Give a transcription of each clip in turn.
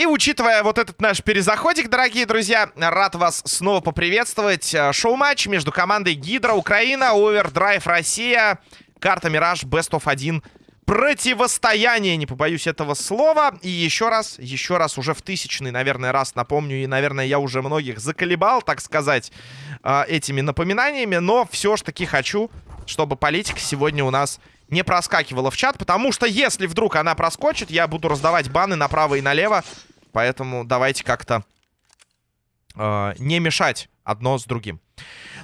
И учитывая вот этот наш перезаходик, дорогие друзья, рад вас снова поприветствовать. Э, шоу-матч между командой Гидра Украина, Овердрайв Россия, карта Мираж Best of 1 противостояние, не побоюсь этого слова. И еще раз, еще раз, уже в тысячный, наверное, раз напомню, и, наверное, я уже многих заколебал, так сказать, э, этими напоминаниями, но все ж таки хочу, чтобы политика сегодня у нас не проскакивала в чат, потому что если вдруг она проскочит, я буду раздавать баны направо и налево, поэтому давайте как-то э, не мешать одно с другим.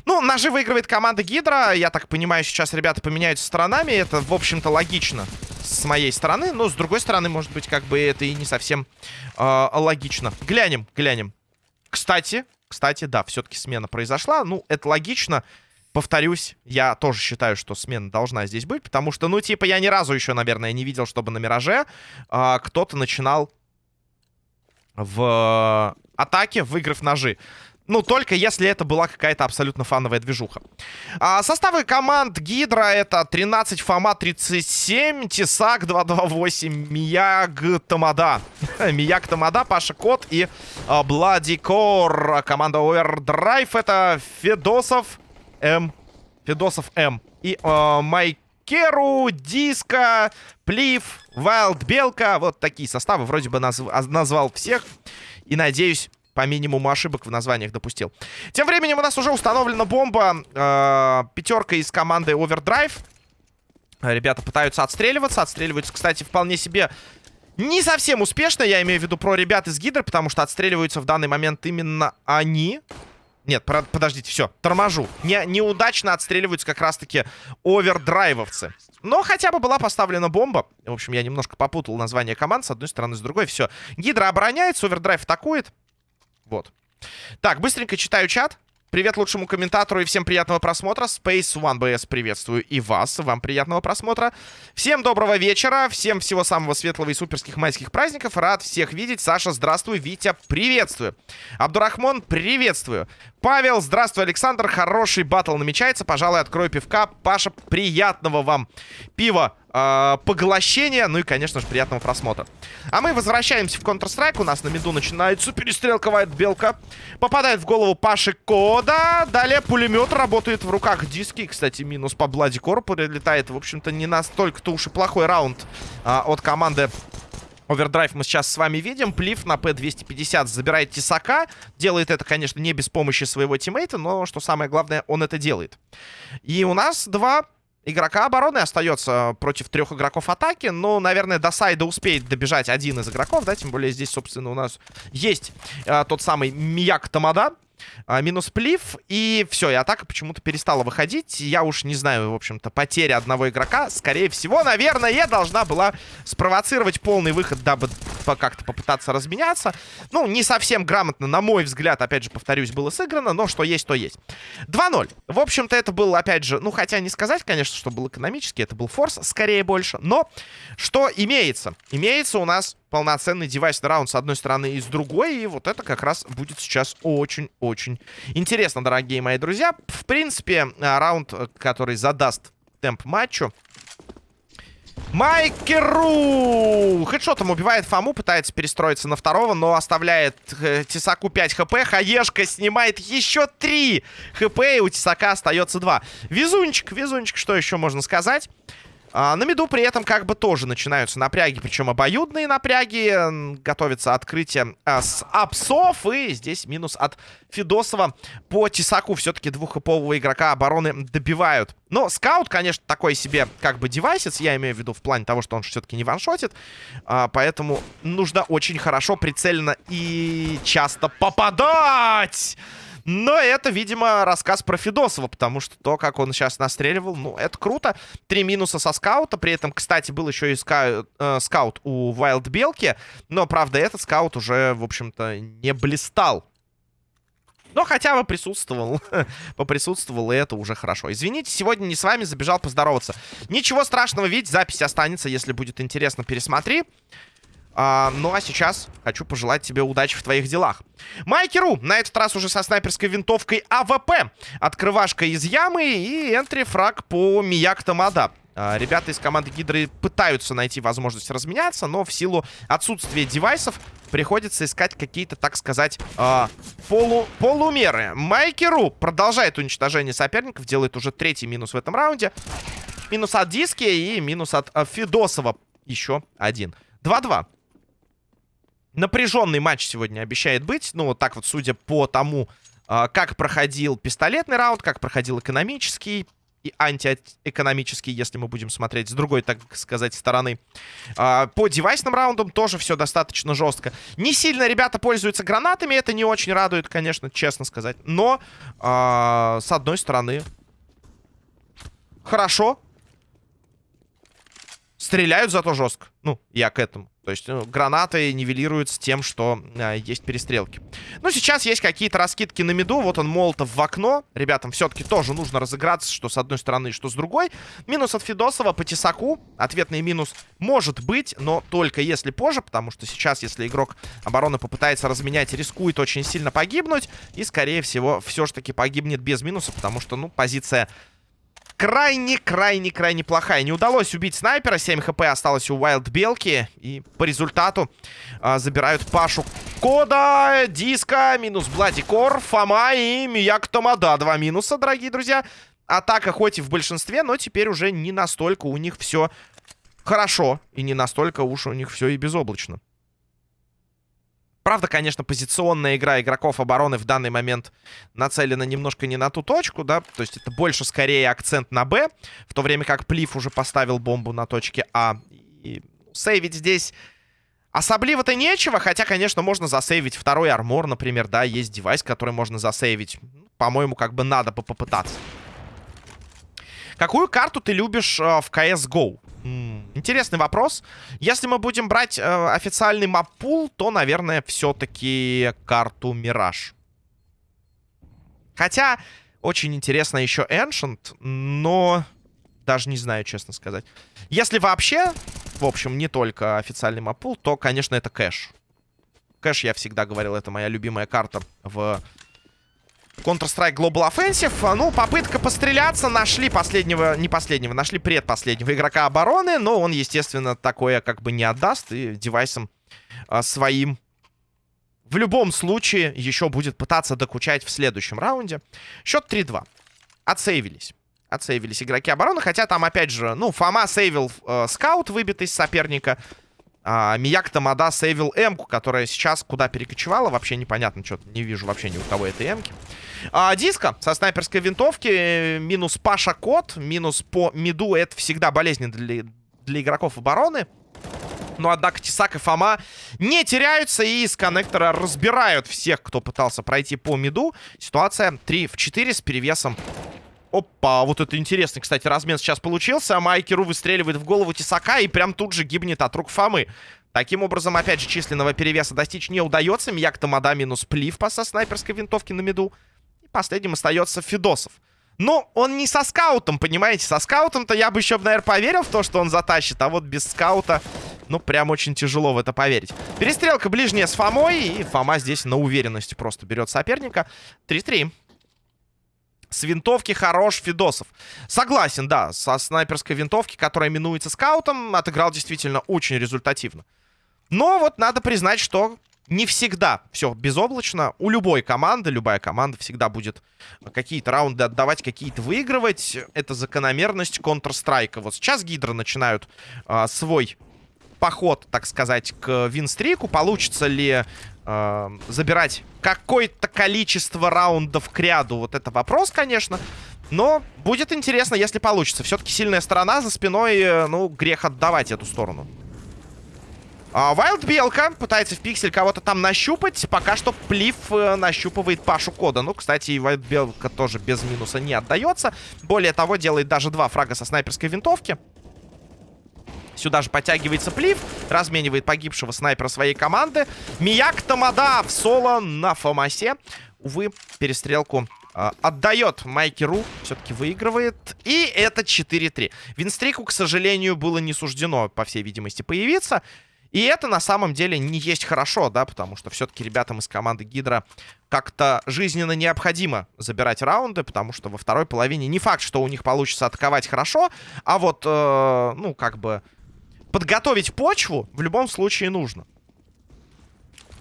Ну, ножи выигрывает команда Гидра. Я так понимаю, сейчас ребята поменяются сторонами. Это, в общем-то, логично с моей стороны. Но, с другой стороны, может быть, как бы это и не совсем э, логично. Глянем, глянем. Кстати, кстати, да, все-таки смена произошла. Ну, это логично. Повторюсь, я тоже считаю, что смена должна здесь быть. Потому что, ну, типа, я ни разу еще, наверное, не видел, чтобы на Мираже э, кто-то начинал в атаке, выиграв ножи. Ну, только если это была какая-то абсолютно фановая движуха. А, составы команд Гидра это 13 Фома 37, Тесак 228, Мияг Тамада. Мияг Тамада, Паша Кот и а, Бладикор. Команда Overdrive это Федосов М. Федосов М. И а, Майкеру, Диско, Плив, Вайлд Белка. Вот такие составы. Вроде бы наз назвал всех. И надеюсь, по минимуму ошибок в названиях допустил. Тем временем у нас уже установлена бомба. Э, пятерка из команды Overdrive. Ребята пытаются отстреливаться. Отстреливаются, кстати, вполне себе не совсем успешно. Я имею в виду про ребят из Гидры, потому что отстреливаются в данный момент именно они. Нет, подождите, все, торможу. Не, неудачно отстреливаются как раз-таки овердрайвовцы. Но хотя бы была поставлена бомба. В общем, я немножко попутал название команд с одной стороны, с другой. Все. Гидра обороняется, овердрайв атакует. Вот. Так, быстренько читаю чат. Привет лучшему комментатору и всем приятного просмотра. Space One BS приветствую и вас. Вам приятного просмотра. Всем доброго вечера. Всем всего самого светлого и суперских майских праздников. Рад всех видеть. Саша, здравствуй. Витя, приветствую. Абдурахмон, приветствую. Павел, здравствуй, Александр. Хороший батл намечается. Пожалуй, открою пивка. Паша, приятного вам пива э, поглощения. Ну и, конечно же, приятного просмотра. А мы возвращаемся в Counter-Strike. У нас на миду начинается перестрелка Вайт Белка. Попадает в голову Паши Кота. Далее пулемет работает в руках диски. Кстати, минус по Блади Кору прилетает. В общем-то, не настолько-то уж и плохой раунд э, от команды Overdrive мы сейчас с вами видим. Плив на П-250 забирает Тесака. Делает это, конечно, не без помощи своего тиммейта, но, что самое главное, он это делает. И у нас два игрока обороны остается против трех игроков атаки. Но, наверное, до сайда успеет добежать один из игроков, да, тем более здесь, собственно, у нас есть а, тот самый Мияк Тамада. А, минус плив. И все, и атака почему-то перестала выходить. Я уж не знаю, в общем-то, потеря одного игрока. Скорее всего, наверное, должна была спровоцировать полный выход, дабы как-то попытаться разменяться. Ну, не совсем грамотно, на мой взгляд, опять же, повторюсь, было сыграно. Но что есть, то есть. 2-0. В общем-то, это был, опять же, ну, хотя не сказать, конечно, что был экономически. Это был форс, скорее больше. Но что имеется? Имеется у нас полноценный девайсный раунд с одной стороны и с другой. И вот это как раз будет сейчас очень-очень интересно, дорогие мои друзья. В принципе, а, раунд, который задаст темп матчу. Майкеру! Хедшотом убивает Фому, пытается перестроиться на второго, но оставляет э, Тесаку 5 хп. Хаешка снимает еще 3 хп, и у Тесака остается 2. Везунчик, везунчик, что еще можно сказать? А, на меду при этом как бы тоже начинаются напряги, причем обоюдные напряги. Готовится открытие а, с апсов, и здесь минус от Федосова. По Тесаку все-таки двуххэпового игрока обороны добивают. Но скаут, конечно, такой себе как бы девайсец, я имею в виду в плане того, что он все-таки не ваншотит. А, поэтому нужно очень хорошо, прицельно и часто попадать! Но это, видимо, рассказ про Федосова, потому что то, как он сейчас настреливал, ну, это круто. Три минуса со скаута, при этом, кстати, был еще и ска э, скаут у Вайлд Белки, но, правда, этот скаут уже, в общем-то, не блистал. Но хотя бы присутствовал. Поприсутствовал, и это уже хорошо. Извините, сегодня не с вами, забежал поздороваться. Ничего страшного, ведь запись останется, если будет интересно, пересмотри. А, ну а сейчас хочу пожелать тебе удачи в твоих делах. Майкеру на этот раз уже со снайперской винтовкой АВП. Открывашка из ямы и entry-frag по Мияк Тамада. А, ребята из команды Гидры пытаются найти возможность разменяться, но в силу отсутствия девайсов приходится искать какие-то, так сказать, э, полу полумеры. Майкеру продолжает уничтожение соперников, делает уже третий минус в этом раунде. Минус от Диски и минус от э, Федосова еще один. 2-2. Напряженный матч сегодня обещает быть. Ну, вот так вот, судя по тому, э, как проходил пистолетный раунд, как проходил экономический и антиэкономический, если мы будем смотреть с другой, так сказать, стороны. А, по девайсным раундам тоже все достаточно жестко. Не сильно ребята пользуются гранатами, это не очень радует, конечно, честно сказать. Но, а, с одной стороны, хорошо. Стреляют зато жестко. Ну, я к этому. То есть ну, гранаты нивелируются тем, что э, есть перестрелки. Ну, сейчас есть какие-то раскидки на меду. Вот он молотов в окно. Ребятам все-таки тоже нужно разыграться, что с одной стороны, что с другой. Минус от Федосова по тесаку. Ответный минус может быть, но только если позже, потому что сейчас, если игрок обороны попытается разменять, рискует очень сильно погибнуть. И, скорее всего, все же таки погибнет без минуса, потому что, ну, позиция крайне-крайне-крайне плохая. Не удалось убить снайпера. 7 хп осталось у Wild Белки. И по результату а, забирают Пашу Кода, Диска, минус Бладикор, Фома и Мияк Томада. Два минуса, дорогие друзья. Атака хоть и в большинстве, но теперь уже не настолько у них все хорошо. И не настолько уж у них все и безоблачно. Правда, конечно, позиционная игра игроков обороны в данный момент нацелена немножко не на ту точку, да, то есть это больше скорее акцент на Б, в то время как Плиф уже поставил бомбу на точке А. И сейвить здесь особливо-то нечего, хотя, конечно, можно засейвить второй армор, например, да, есть девайс, который можно засейвить. По-моему, как бы надо попытаться. Какую карту ты любишь э, в CSGO? Интересный вопрос. Если мы будем брать э, официальный маппул, то, наверное, все-таки карту Мираж. Хотя, очень интересно еще Ancient, но даже не знаю, честно сказать. Если вообще, в общем, не только официальный маппул, то, конечно, это кэш. Кэш, я всегда говорил, это моя любимая карта в Counter-Strike Global Offensive. А, ну, попытка постреляться. Нашли последнего, не последнего, нашли предпоследнего игрока обороны. Но он, естественно, такое как бы не отдаст. И девайсом а, своим в любом случае еще будет пытаться докучать в следующем раунде. Счет 3-2. Отсейвились. Отсейвились игроки обороны. Хотя там, опять же, ну, Фома сейвил э, скаут, выбитый из соперника. А, Мияк Тамада сейвил М-ку, которая сейчас куда перекочевала. Вообще непонятно, что-то не вижу вообще ни у кого этой М-ки. А, диска со снайперской винтовки. Минус Паша Кот. Минус по миду. Это всегда болезненно для, для игроков обороны. Но, однако, Тесак и Фома не теряются и из коннектора разбирают всех, кто пытался пройти по миду. Ситуация 3 в 4 с перевесом Опа, вот это интересный, кстати, размен сейчас получился. Майкеру выстреливает в голову Тесака и прям тут же гибнет от рук Фомы. Таким образом, опять же, численного перевеса достичь не удается. Мияк Тамада минус плив по со снайперской винтовки на меду. Последним остается Федосов. Но он не со скаутом, понимаете? Со скаутом-то я бы еще, наверное, поверил в то, что он затащит. А вот без скаута, ну, прям очень тяжело в это поверить. Перестрелка ближняя с Фомой. И Фома здесь на уверенности просто берет соперника. 3-3. С винтовки хорош Фидосов. Согласен, да, со снайперской винтовки, которая именуется скаутом, отыграл действительно очень результативно. Но вот надо признать, что не всегда все безоблачно. У любой команды, любая команда всегда будет какие-то раунды отдавать, какие-то выигрывать. Это закономерность Counter-Strike. Вот сейчас Гидро начинают а, свой поход, так сказать, к винстрику. Получится ли э, забирать какое-то количество раундов к ряду? Вот это вопрос, конечно. Но будет интересно, если получится. Все-таки сильная сторона за спиной, э, ну, грех отдавать эту сторону. Вайлд Белка пытается в пиксель кого-то там нащупать. Пока что Плив э, нащупывает Пашу Кода. Ну, кстати, и Вайлд Белка тоже без минуса не отдается. Более того, делает даже два фрага со снайперской винтовки. Сюда же подтягивается Плив. Разменивает погибшего снайпера своей команды. Мияк Тамада в соло на Фомасе. Увы, перестрелку э, отдает Майки Ру. Все-таки выигрывает. И это 4-3. Винстрику, к сожалению, было не суждено, по всей видимости, появиться. И это на самом деле не есть хорошо, да, потому что все-таки ребятам из команды Гидра как-то жизненно необходимо забирать раунды, потому что во второй половине не факт, что у них получится атаковать хорошо, а вот, э, ну, как бы подготовить почву в любом случае нужно.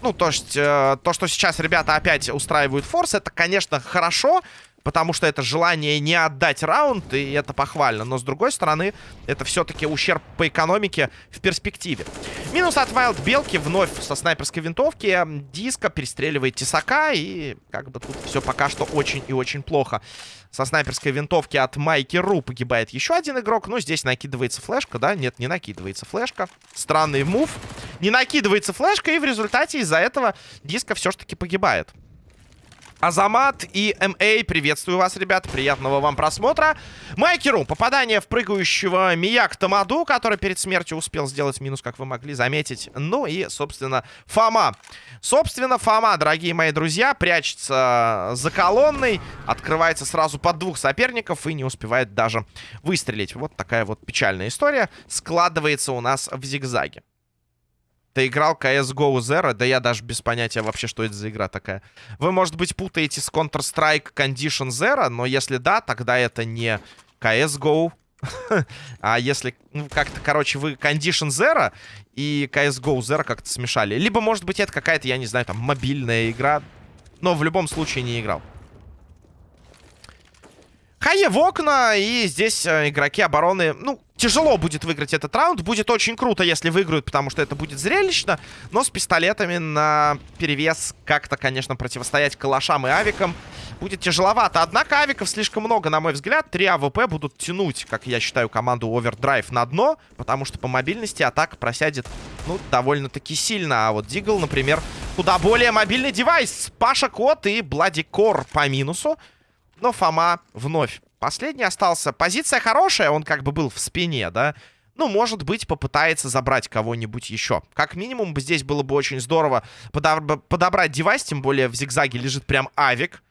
Ну, то есть, э, то, что сейчас ребята опять устраивают форс, это, конечно, хорошо, потому что это желание не отдать раунд, и это похвально. Но, с другой стороны, это все-таки ущерб по экономике в перспективе. Минус от Wild Белки вновь со снайперской винтовки. Диска перестреливает Тесака, и как бы тут все пока что очень и очень плохо. Со снайперской винтовки от Майки Ру погибает еще один игрок. Ну, здесь накидывается флешка, да? Нет, не накидывается флешка. Странный мув. Не накидывается флешка, и в результате из-за этого Диска все-таки погибает. Азамат и МА, приветствую вас, ребят, приятного вам просмотра. Майкеру, попадание в прыгающего Мияк Тамаду, который перед смертью успел сделать минус, как вы могли заметить. Ну и, собственно, Фома. Собственно, Фома, дорогие мои друзья, прячется за колонной, открывается сразу под двух соперников и не успевает даже выстрелить. Вот такая вот печальная история складывается у нас в зигзаге. Ты играл CSGO Zero? Да я даже без понятия вообще, что это за игра такая. Вы, может быть, путаете с Counter-Strike Condition Zero, но если да, тогда это не CSGO. а если, ну, как-то, короче, вы Condition Zero и CSGO Zero как-то смешали. Либо, может быть, это какая-то, я не знаю, там, мобильная игра. Но в любом случае не играл. Хае в окна, и здесь э, игроки обороны, ну, тяжело будет выиграть этот раунд. Будет очень круто, если выиграют, потому что это будет зрелищно. Но с пистолетами на перевес как-то, конечно, противостоять калашам и авикам будет тяжеловато. Однако авиков слишком много, на мой взгляд. Три АВП будут тянуть, как я считаю, команду Overdrive на дно, потому что по мобильности атака просядет, ну, довольно-таки сильно. А вот Дигл, например, куда более мобильный девайс. Паша Кот и Блади Кор по минусу. Но Фома вновь последний остался. Позиция хорошая, он как бы был в спине, да? Ну, может быть, попытается забрать кого-нибудь еще. Как минимум, здесь было бы очень здорово подоб подобрать девайс, тем более в зигзаге лежит прям авик.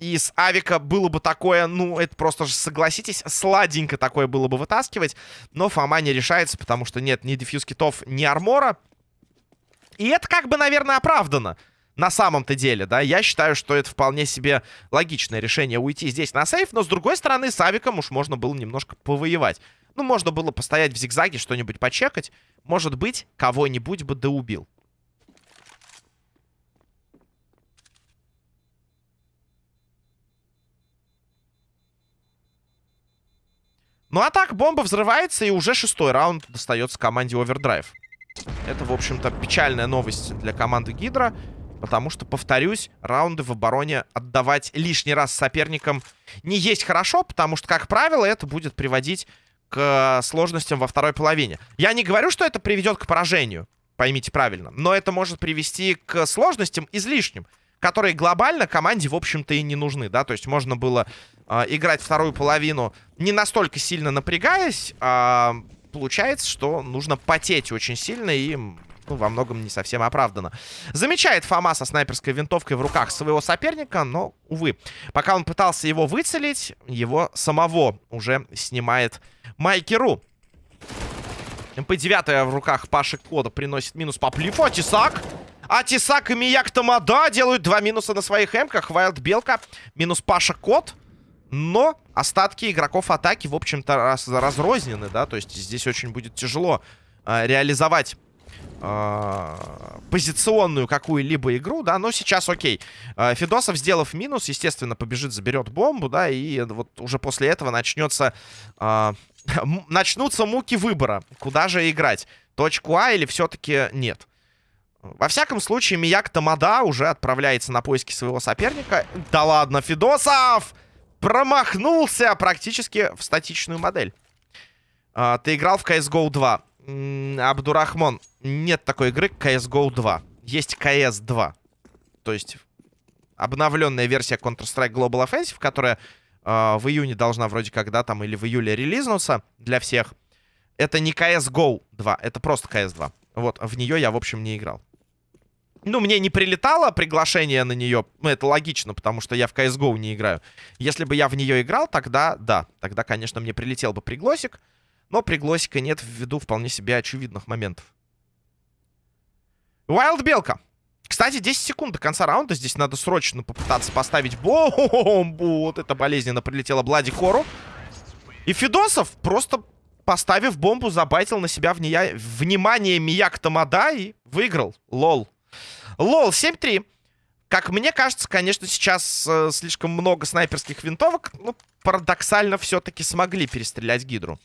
И с авика было бы такое, ну, это просто же, согласитесь, сладенько такое было бы вытаскивать. Но Фома не решается, потому что нет ни дефьюз китов, ни армора. И это как бы, наверное, оправдано на самом-то деле, да, я считаю, что это вполне себе логичное решение уйти здесь на сейф, но с другой стороны, с авиком уж можно было немножко повоевать. Ну, можно было постоять в зигзаге, что-нибудь почекать. Может быть, кого-нибудь бы доубил. Ну а так, бомба взрывается, и уже шестой раунд достается команде Overdrive. Это, в общем-то, печальная новость для команды Гидра. Потому что, повторюсь, раунды в обороне отдавать лишний раз соперникам не есть хорошо, потому что, как правило, это будет приводить к сложностям во второй половине. Я не говорю, что это приведет к поражению, поймите правильно, но это может привести к сложностям излишним, которые глобально команде, в общем-то, и не нужны, да, то есть можно было э, играть вторую половину не настолько сильно напрягаясь, а получается, что нужно потеть очень сильно и ну, во многом не совсем оправдано. Замечает Фома со снайперской винтовкой в руках своего соперника, но, увы, пока он пытался его выцелить, его самого уже снимает Майкеру. МП-9 в руках Паши Кода приносит минус по плифу, а Тесак... А Тесак и Мияк Тамада делают два минуса на своих эмках. Вайлд Белка минус Паша Кот. Но остатки игроков атаки, в общем-то, раз, разрознены, да. То есть здесь очень будет тяжело э, реализовать позиционную какую-либо игру, да, но сейчас окей. А, Федосов, сделав минус, естественно, побежит, заберет бомбу, да, и вот уже после этого начнется... Э, начнутся муки выбора, куда же играть. Точку А или все-таки нет. Во всяком случае, Мияк Тамада уже отправляется на поиски своего соперника. Да ладно, Федосов! Промахнулся практически в статичную модель. Ты играл в CSGO 2. Абдурахмон, нет такой игры CSGO 2. Есть CS 2. То есть обновленная версия Counter-Strike Global Offensive, которая э, в июне должна вроде как, да, там, или в июле релизнуться для всех. Это не CSGO 2, это просто CS 2. Вот, в нее я, в общем, не играл. Ну, мне не прилетало приглашение на нее. Ну, это логично, потому что я в CSGO не играю. Если бы я в нее играл, тогда, да. Тогда, конечно, мне прилетел бы пригласик. Но пригласика нет ввиду вполне себе очевидных моментов. Wild Белка. Кстати, 10 секунд до конца раунда. Здесь надо срочно попытаться поставить бомбу. Вот это болезненно прилетело Блади Кору. И Федосов, просто поставив бомбу, забайтил на себя вния... внимание Мияк Тамада и выиграл. Лол. Лол, 7-3. Как мне кажется, конечно, сейчас э, слишком много снайперских винтовок. Ну, парадоксально все-таки смогли перестрелять Гидру.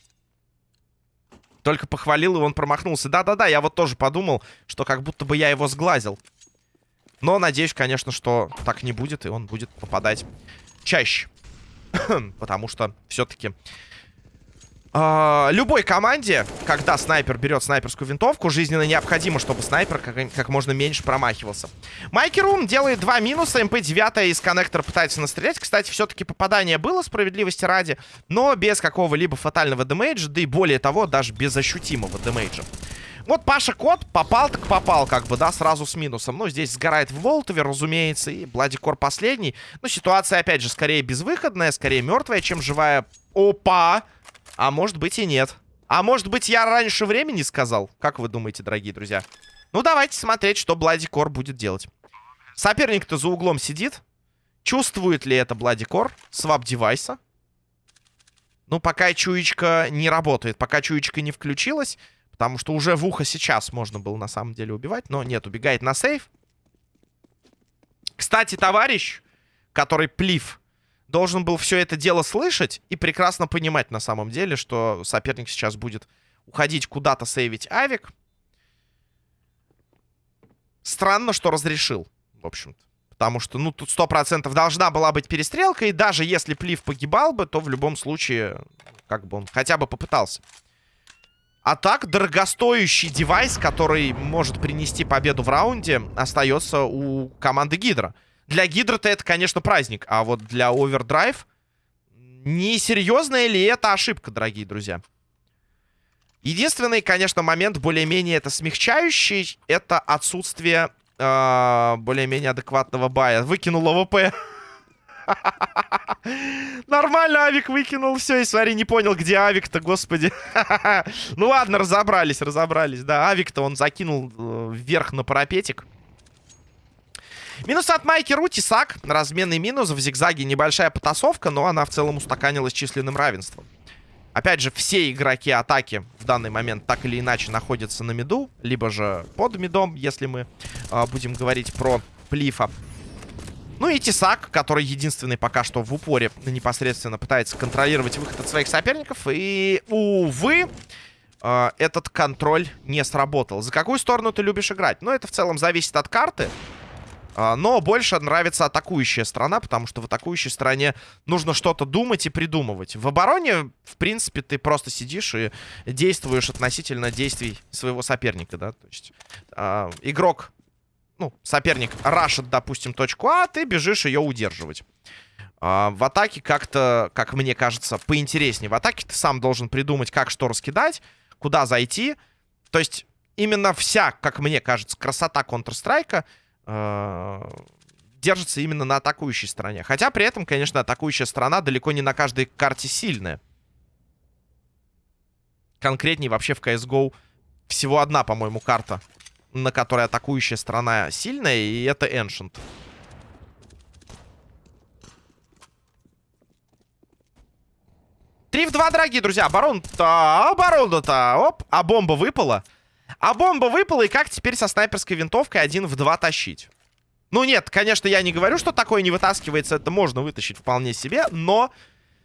Только похвалил, и он промахнулся. Да-да-да, я вот тоже подумал, что как будто бы я его сглазил. Но надеюсь, конечно, что так не будет, и он будет попадать чаще. Потому что все-таки э, любой команде, когда снайпер берет снайперскую винтовку, жизненно необходимо, чтобы снайпер как, как можно меньше промахивался. Майки Рум делает два минуса. МП-9 из коннектора пытается настрелять. Кстати, все-таки попадание было, справедливости ради, но без какого-либо фатального демейджа, да и более того, даже без ощутимого демейджа. Вот Паша Кот попал так попал, как бы, да, сразу с минусом. Ну, здесь сгорает в Волтове, разумеется, и Бладикор последний. Ну, ситуация, опять же, скорее безвыходная, скорее мертвая, чем живая. Опа! А может быть и нет. А может быть я раньше времени сказал? Как вы думаете, дорогие друзья? Ну, давайте смотреть, что Бладикор будет делать. Соперник-то за углом сидит. Чувствует ли это Бладикор? Свап девайса. Ну, пока чуечка не работает, пока чуечка не включилась... Потому что уже в ухо сейчас можно было на самом деле убивать. Но нет, убегает на сейв. Кстати, товарищ, который плив, должен был все это дело слышать и прекрасно понимать на самом деле, что соперник сейчас будет уходить куда-то сейвить авик. Странно, что разрешил, в общем-то. Потому что, ну, тут 100% должна была быть перестрелка. И даже если Плив погибал бы, то в любом случае, как бы он хотя бы попытался. А так, дорогостоящий девайс, который может принести победу в раунде, остается у команды Гидра. Для Гидра-то это, конечно, праздник. А вот для Овердрайв... Несерьезная ли это ошибка, дорогие друзья? Единственный, конечно, момент более-менее это смягчающий. Это отсутствие э, более-менее адекватного бая. Выкинул АВП. Нормально авик выкинул. Все, и смотри, не понял, где авик-то, господи. ну ладно, разобрались, разобрались. Да, авик-то он закинул э, вверх на парапетик. Минус от Майкеру, Тесак. Разменный минус. В зигзаге небольшая потасовка, но она в целом устаканилась численным равенством. Опять же, все игроки атаки в данный момент так или иначе находятся на миду, либо же под мидом, если мы э, будем говорить про Плифа. Ну и Тесак, который единственный пока что в упоре непосредственно пытается контролировать выход от своих соперников. И, увы, э, этот контроль не сработал. За какую сторону ты любишь играть? Ну, это в целом зависит от карты. Э, но больше нравится атакующая страна, потому что в атакующей стране нужно что-то думать и придумывать. В обороне, в принципе, ты просто сидишь и действуешь относительно действий своего соперника, да. То есть э, игрок ну, соперник рашит, допустим, точку А, ты бежишь ее удерживать. А, в атаке как-то, как мне кажется, поинтереснее. В атаке ты сам должен придумать, как что раскидать, куда зайти. То есть именно вся, как мне кажется, красота Counter-Strike э, держится именно на атакующей стороне. Хотя при этом, конечно, атакующая сторона далеко не на каждой карте сильная. Конкретнее вообще в CSGO всего одна, по-моему, карта на которой атакующая сторона сильная, и это Ancient. Три в два, дорогие друзья. Оборона-то... Оборона-то... Оп. А бомба выпала. А бомба выпала, и как теперь со снайперской винтовкой один в два тащить? Ну нет, конечно, я не говорю, что такое не вытаскивается. Это можно вытащить вполне себе, но...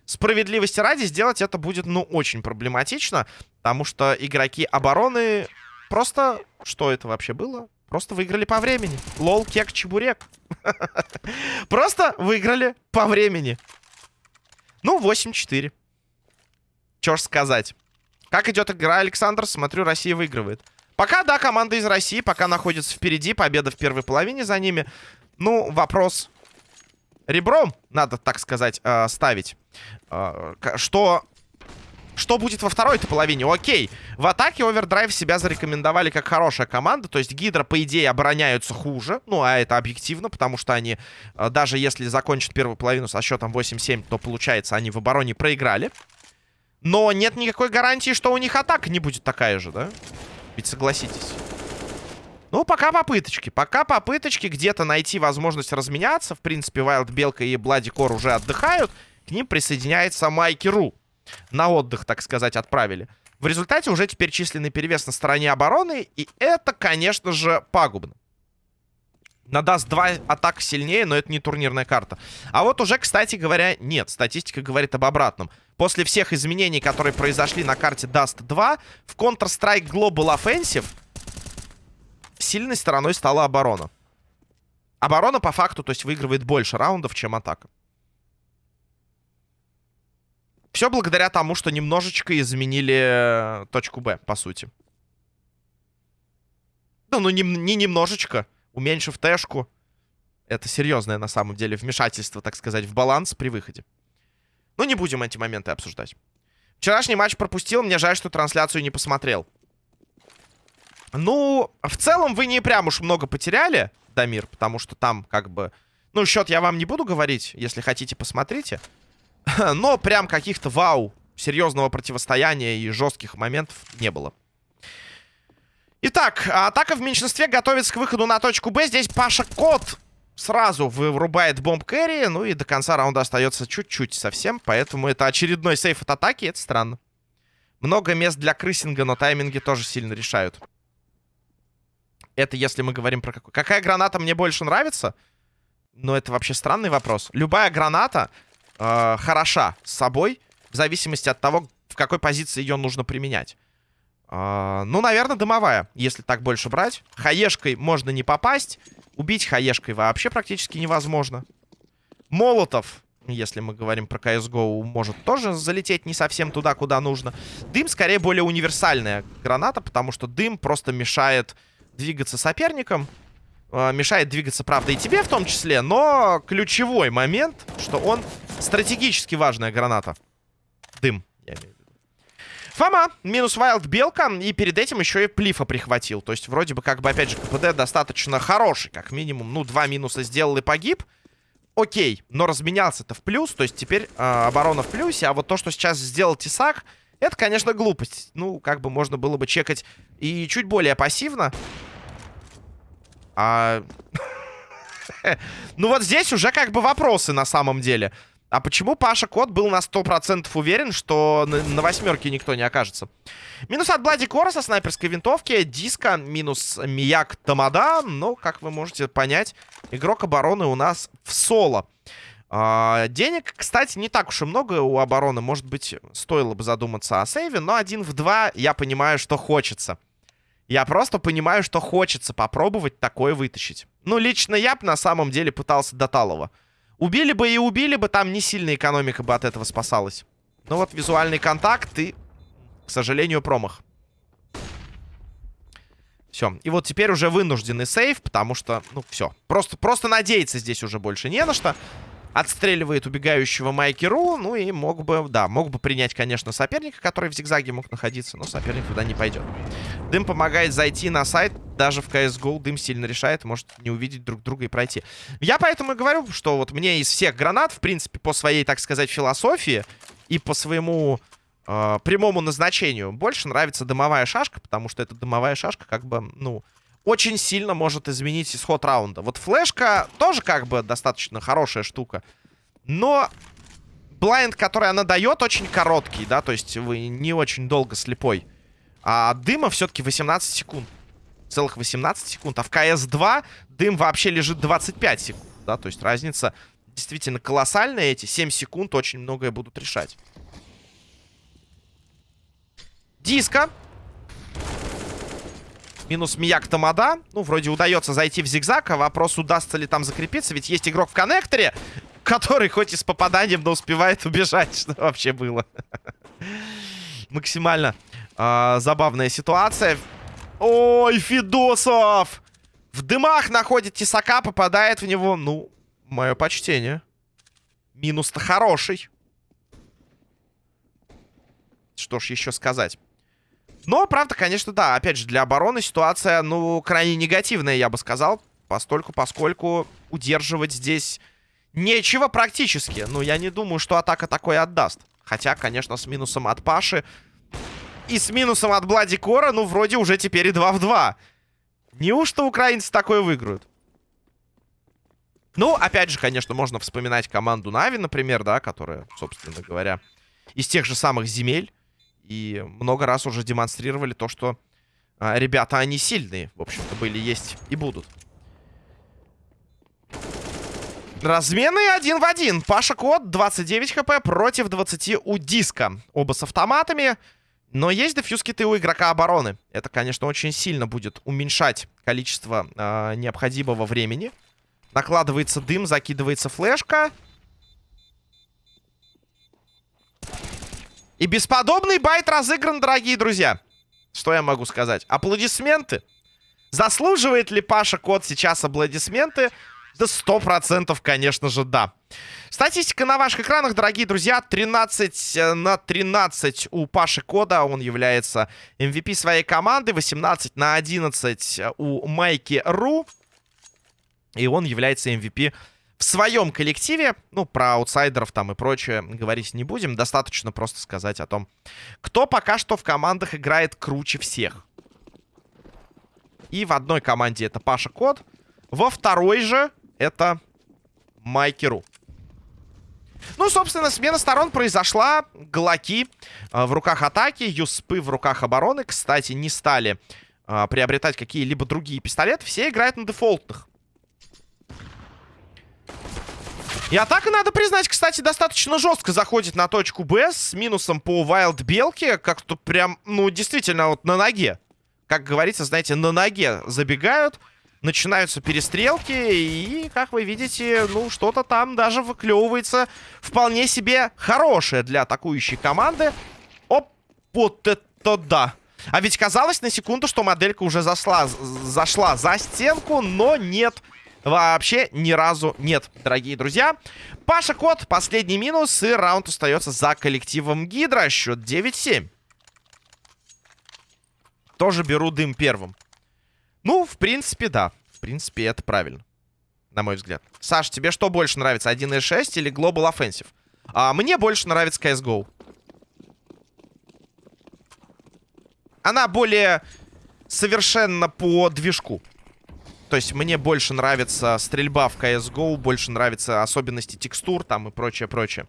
Справедливости ради сделать это будет, ну, очень проблематично. Потому что игроки обороны просто... Что это вообще было? Просто выиграли по времени. Лол, кек, чебурек. Просто выиграли по времени. Ну, 8-4. Чё ж сказать. Как идет игра, Александр? Смотрю, Россия выигрывает. Пока, да, команда из России пока находится впереди. Победа в первой половине за ними. Ну, вопрос ребром, надо так сказать, э, ставить. Э, что что будет во второй-то половине? Окей. В атаке Овердрайв себя зарекомендовали как хорошая команда. То есть Гидра, по идее, обороняются хуже. Ну, а это объективно, потому что они, э, даже если закончат первую половину со счетом 8-7, то, получается, они в обороне проиграли. Но нет никакой гарантии, что у них атака не будет такая же, да? Ведь согласитесь. Ну, пока попыточки. Пока попыточки где-то найти возможность разменяться. В принципе, Вайлд Белка и Блади Кор уже отдыхают. К ним присоединяется Майки Ру. На отдых, так сказать, отправили. В результате уже теперь численный перевес на стороне обороны. И это, конечно же, пагубно. Надаст два атак сильнее, но это не турнирная карта. А вот уже, кстати говоря, нет. Статистика говорит об обратном. После всех изменений, которые произошли на карте Dust 2, в Counter-Strike Global Offensive сильной стороной стала оборона. Оборона, по факту, то есть выигрывает больше раундов, чем атака. Все благодаря тому, что немножечко изменили точку Б, по сути. Ну, ну не, не немножечко уменьшив тэшку. Это серьезное, на самом деле, вмешательство, так сказать, в баланс при выходе. Ну, не будем эти моменты обсуждать. Вчерашний матч пропустил, мне жаль, что трансляцию не посмотрел. Ну, в целом вы не прям уж много потеряли, Дамир, потому что там как бы... Ну, счет я вам не буду говорить, если хотите, посмотрите. Но прям каких-то вау, серьезного противостояния и жестких моментов не было. Итак, атака в меньшинстве готовится к выходу на точку Б. Здесь Паша Кот сразу вырубает бомб кэрри. Ну и до конца раунда остается чуть-чуть совсем. Поэтому это очередной сейф от атаки. Это странно. Много мест для крысинга, но тайминги тоже сильно решают. Это если мы говорим про какой... Какая граната мне больше нравится? Ну, это вообще странный вопрос. Любая граната э, хороша с собой, в зависимости от того, в какой позиции ее нужно применять. А, ну, наверное, дымовая, если так больше брать. Хаешкой можно не попасть. Убить хаешкой вообще практически невозможно. Молотов, если мы говорим про CSGO, может тоже залететь не совсем туда, куда нужно. Дым, скорее, более универсальная граната, потому что дым просто мешает двигаться соперникам. Э, мешает двигаться, правда, и тебе в том числе. Но ключевой момент, что он стратегически важная граната. Дым, я имею в виду. Фома, минус Вайлд Белка, и перед этим еще и Плифа прихватил. То есть вроде бы как бы, опять же, КПД достаточно хороший, как минимум. Ну, два минуса сделал и погиб. Окей, но разменялся-то в плюс, то есть теперь э, оборона в плюсе, а вот то, что сейчас сделал Тесак, это, конечно, глупость. Ну, как бы можно было бы чекать и чуть более пассивно. А... ну вот здесь уже как бы вопросы на самом деле. А почему Паша Кот был на 100% уверен, что на, на восьмерке никто не окажется? Минус от Блади Кора со снайперской винтовки. Диска минус Мияк Тамада. Ну, как вы можете понять, игрок обороны у нас в соло. А, денег, кстати, не так уж и много у обороны. Может быть, стоило бы задуматься о сейве. Но один в два я понимаю, что хочется. Я просто понимаю, что хочется попробовать такое вытащить. Ну, лично я бы на самом деле пытался до Талова. Убили бы и убили бы, там не сильно экономика бы от этого спасалась. Но вот визуальный контакт и, к сожалению, промах. Все. И вот теперь уже вынужденный сейв, потому что, ну, все. Просто, просто надеяться здесь уже больше не на что. Отстреливает убегающего Майки Ру. Ну и мог бы, да, мог бы принять, конечно, соперника, который в зигзаге мог находиться. Но соперник туда не пойдет. Дым помогает зайти на сайт. Даже в CSGO Дым сильно решает. Может не увидеть друг друга и пройти. Я поэтому и говорю, что вот мне из всех гранат, в принципе, по своей, так сказать, философии и по своему э, прямому назначению больше нравится дымовая шашка. Потому что эта дымовая шашка как бы, ну очень сильно может изменить исход раунда. Вот флешка тоже как бы достаточно хорошая штука. Но блайнд, который она дает, очень короткий, да, то есть вы не очень долго слепой. А дыма все-таки 18 секунд. Целых 18 секунд. А в КС-2 дым вообще лежит 25 секунд, да, то есть разница действительно колоссальная. Эти 7 секунд очень многое будут решать. Диско. Минус Мияк Тамада. Ну, вроде удается зайти в зигзаг, а вопрос, удастся ли там закрепиться. Ведь есть игрок в коннекторе, который хоть и с попаданием, но успевает убежать. Что вообще было? Максимально э, забавная ситуация. Ой, Фидосов! В дымах находит Тесака, попадает в него. Ну, мое почтение. Минус-то хороший. Что ж еще сказать. Но, правда, конечно, да. Опять же, для обороны ситуация, ну, крайне негативная, я бы сказал. Постольку, поскольку удерживать здесь нечего практически. Ну, я не думаю, что атака такое отдаст. Хотя, конечно, с минусом от Паши и с минусом от Блади Кора, ну, вроде уже теперь и 2 в 2. Неужто украинцы такое выиграют? Ну, опять же, конечно, можно вспоминать команду Нави, например, да, которая, собственно говоря, из тех же самых земель. И много раз уже демонстрировали то, что а, ребята, они сильные, в общем-то, были, есть и будут. Размены один в один. Паша Кот, 29 хп против 20 у Диска. Оба с автоматами. Но есть дефьюз-киты у игрока обороны. Это, конечно, очень сильно будет уменьшать количество э, необходимого времени. Накладывается дым, закидывается флешка. И бесподобный байт разыгран, дорогие друзья. Что я могу сказать? Аплодисменты. Заслуживает ли Паша Кот сейчас аплодисменты? Да сто процентов, конечно же, да. Статистика на ваших экранах, дорогие друзья. 13 э, на 13 у Паши Кода. Он является MVP своей команды. 18 на 11 у Майки Ру. И он является MVP в своем коллективе. Ну, про аутсайдеров там и прочее говорить не будем. Достаточно просто сказать о том, кто пока что в командах играет круче всех. И в одной команде это Паша Код. Во второй же это Майкеру. Ну, собственно, смена сторон произошла. Глоки э, в руках атаки, Юспы в руках обороны. Кстати, не стали э, приобретать какие-либо другие пистолеты. Все играют на дефолтных. И атака, надо признать, кстати, достаточно жестко заходит на точку Б с минусом по Wild Белке. Как-то прям, ну, действительно, вот на ноге. Как говорится, знаете, на ноге забегают начинаются перестрелки, и, как вы видите, ну, что-то там даже выклевывается вполне себе хорошее для атакующей команды. Оп, вот это да! А ведь казалось на секунду, что моделька уже зашла, зашла за стенку, но нет. Вообще ни разу нет, дорогие друзья. Паша Кот, последний минус, и раунд остается за коллективом Гидра. Счет 9-7. Тоже беру дым первым. Ну, в принципе, да. В принципе, это правильно. На мой взгляд. Саш, тебе что больше нравится? 1.6 или Global Offensive? А, мне больше нравится CSGO. Она более совершенно по движку. То есть мне больше нравится стрельба в CSGO, больше нравятся особенности текстур там и прочее, прочее.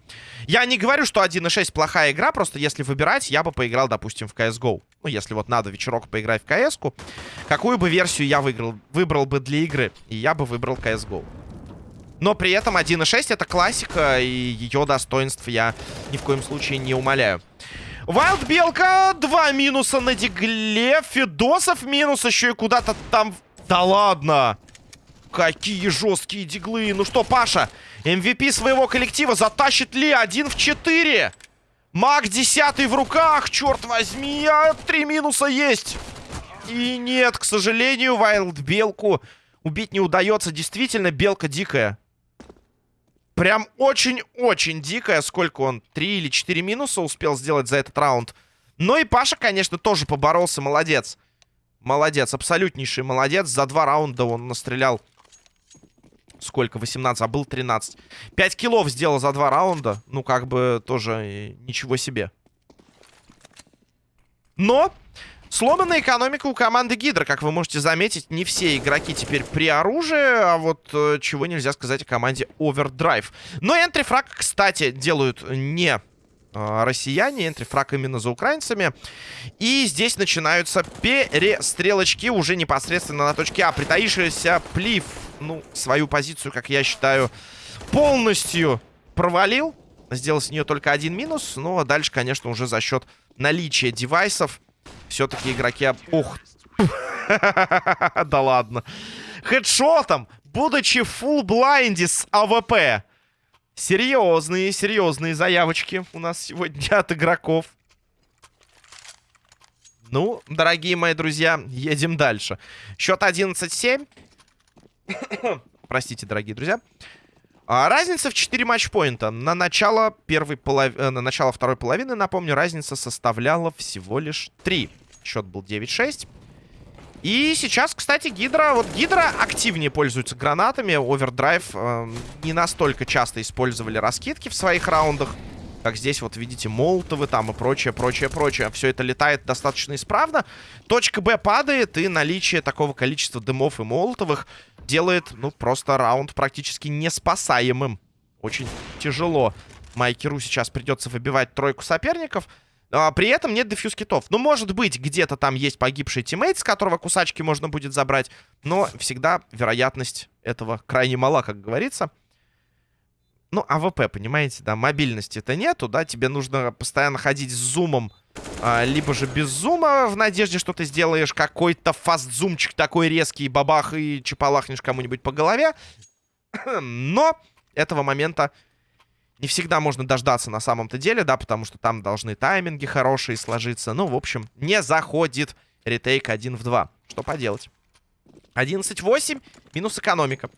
Я не говорю, что 1.6 плохая игра, просто если выбирать, я бы поиграл, допустим, в CSGO. Ну, если вот надо вечерок поиграть в CS, -ку, какую бы версию я выиграл, выбрал бы для игры? И я бы выбрал CSGO. Но при этом 1.6 это классика, и ее достоинств я ни в коем случае не умоляю. Вайлд Белка, два минуса на дигле, Федосов минус еще и куда-то там да ладно! Какие жесткие диглы. Ну что, Паша, MVP своего коллектива затащит ли один в 4? Маг 10 в руках, черт возьми, а три минуса есть. И нет, к сожалению, Вайлд Белку убить не удается. Действительно, Белка дикая. Прям очень-очень дикая. Сколько он? Три или четыре минуса успел сделать за этот раунд. Но и Паша, конечно, тоже поборолся. Молодец. Молодец, абсолютнейший молодец. За два раунда он настрелял... Сколько? 18, а был 13. 5 киллов сделал за два раунда. Ну, как бы тоже ничего себе. Но сломанная экономика у команды Гидра. Как вы можете заметить, не все игроки теперь при оружии. А вот э, чего нельзя сказать о команде Overdrive. Но энтрифраг, кстати, делают не россияне. Энтрифраг именно за украинцами. И здесь начинаются перестрелочки уже непосредственно на точке А. Притаившийся Плив, ну, свою позицию, как я считаю, полностью провалил. Сделал с нее только один минус. Но дальше, конечно, уже за счет наличия девайсов все-таки игроки... Ух! Да ладно. Хедшотом, будучи full blind с АВП, Серьезные, серьезные заявочки у нас сегодня от игроков. Ну, дорогие мои друзья, едем дальше. Счет 11-7. Простите, дорогие друзья. А, разница в 4 матчпоинта. На начало, первой полов... Э, на начало второй половины, напомню, разница составляла всего лишь 3. Счет был 9-6. И сейчас, кстати, Гидра... Вот Гидра активнее пользуется гранатами. Овердрайв э, не настолько часто использовали раскидки в своих раундах. Как здесь, вот видите, молотовы там и прочее, прочее, прочее. Все это летает достаточно исправно. Точка Б падает, и наличие такого количества дымов и молотовых делает, ну, просто раунд практически неспасаемым. Очень тяжело. Майкеру сейчас придется выбивать тройку соперников. А, при этом нет defuse kit ов. Ну, может быть, где-то там есть погибший teammate, с которого кусачки можно будет забрать. Но всегда вероятность этого крайне мала, как говорится. Ну, АВП, понимаете, да, мобильности-то нету, да, тебе нужно постоянно ходить с зумом, а, либо же без зума, в надежде, что ты сделаешь какой-то fast- зумчик такой резкий, бабах, и чепалахнешь кому-нибудь по голове. Но этого момента не всегда можно дождаться на самом-то деле, да, потому что там должны тайминги хорошие сложиться. Ну, в общем, не заходит ретейк 1 в 2. Что поделать? 11-8, минус экономика.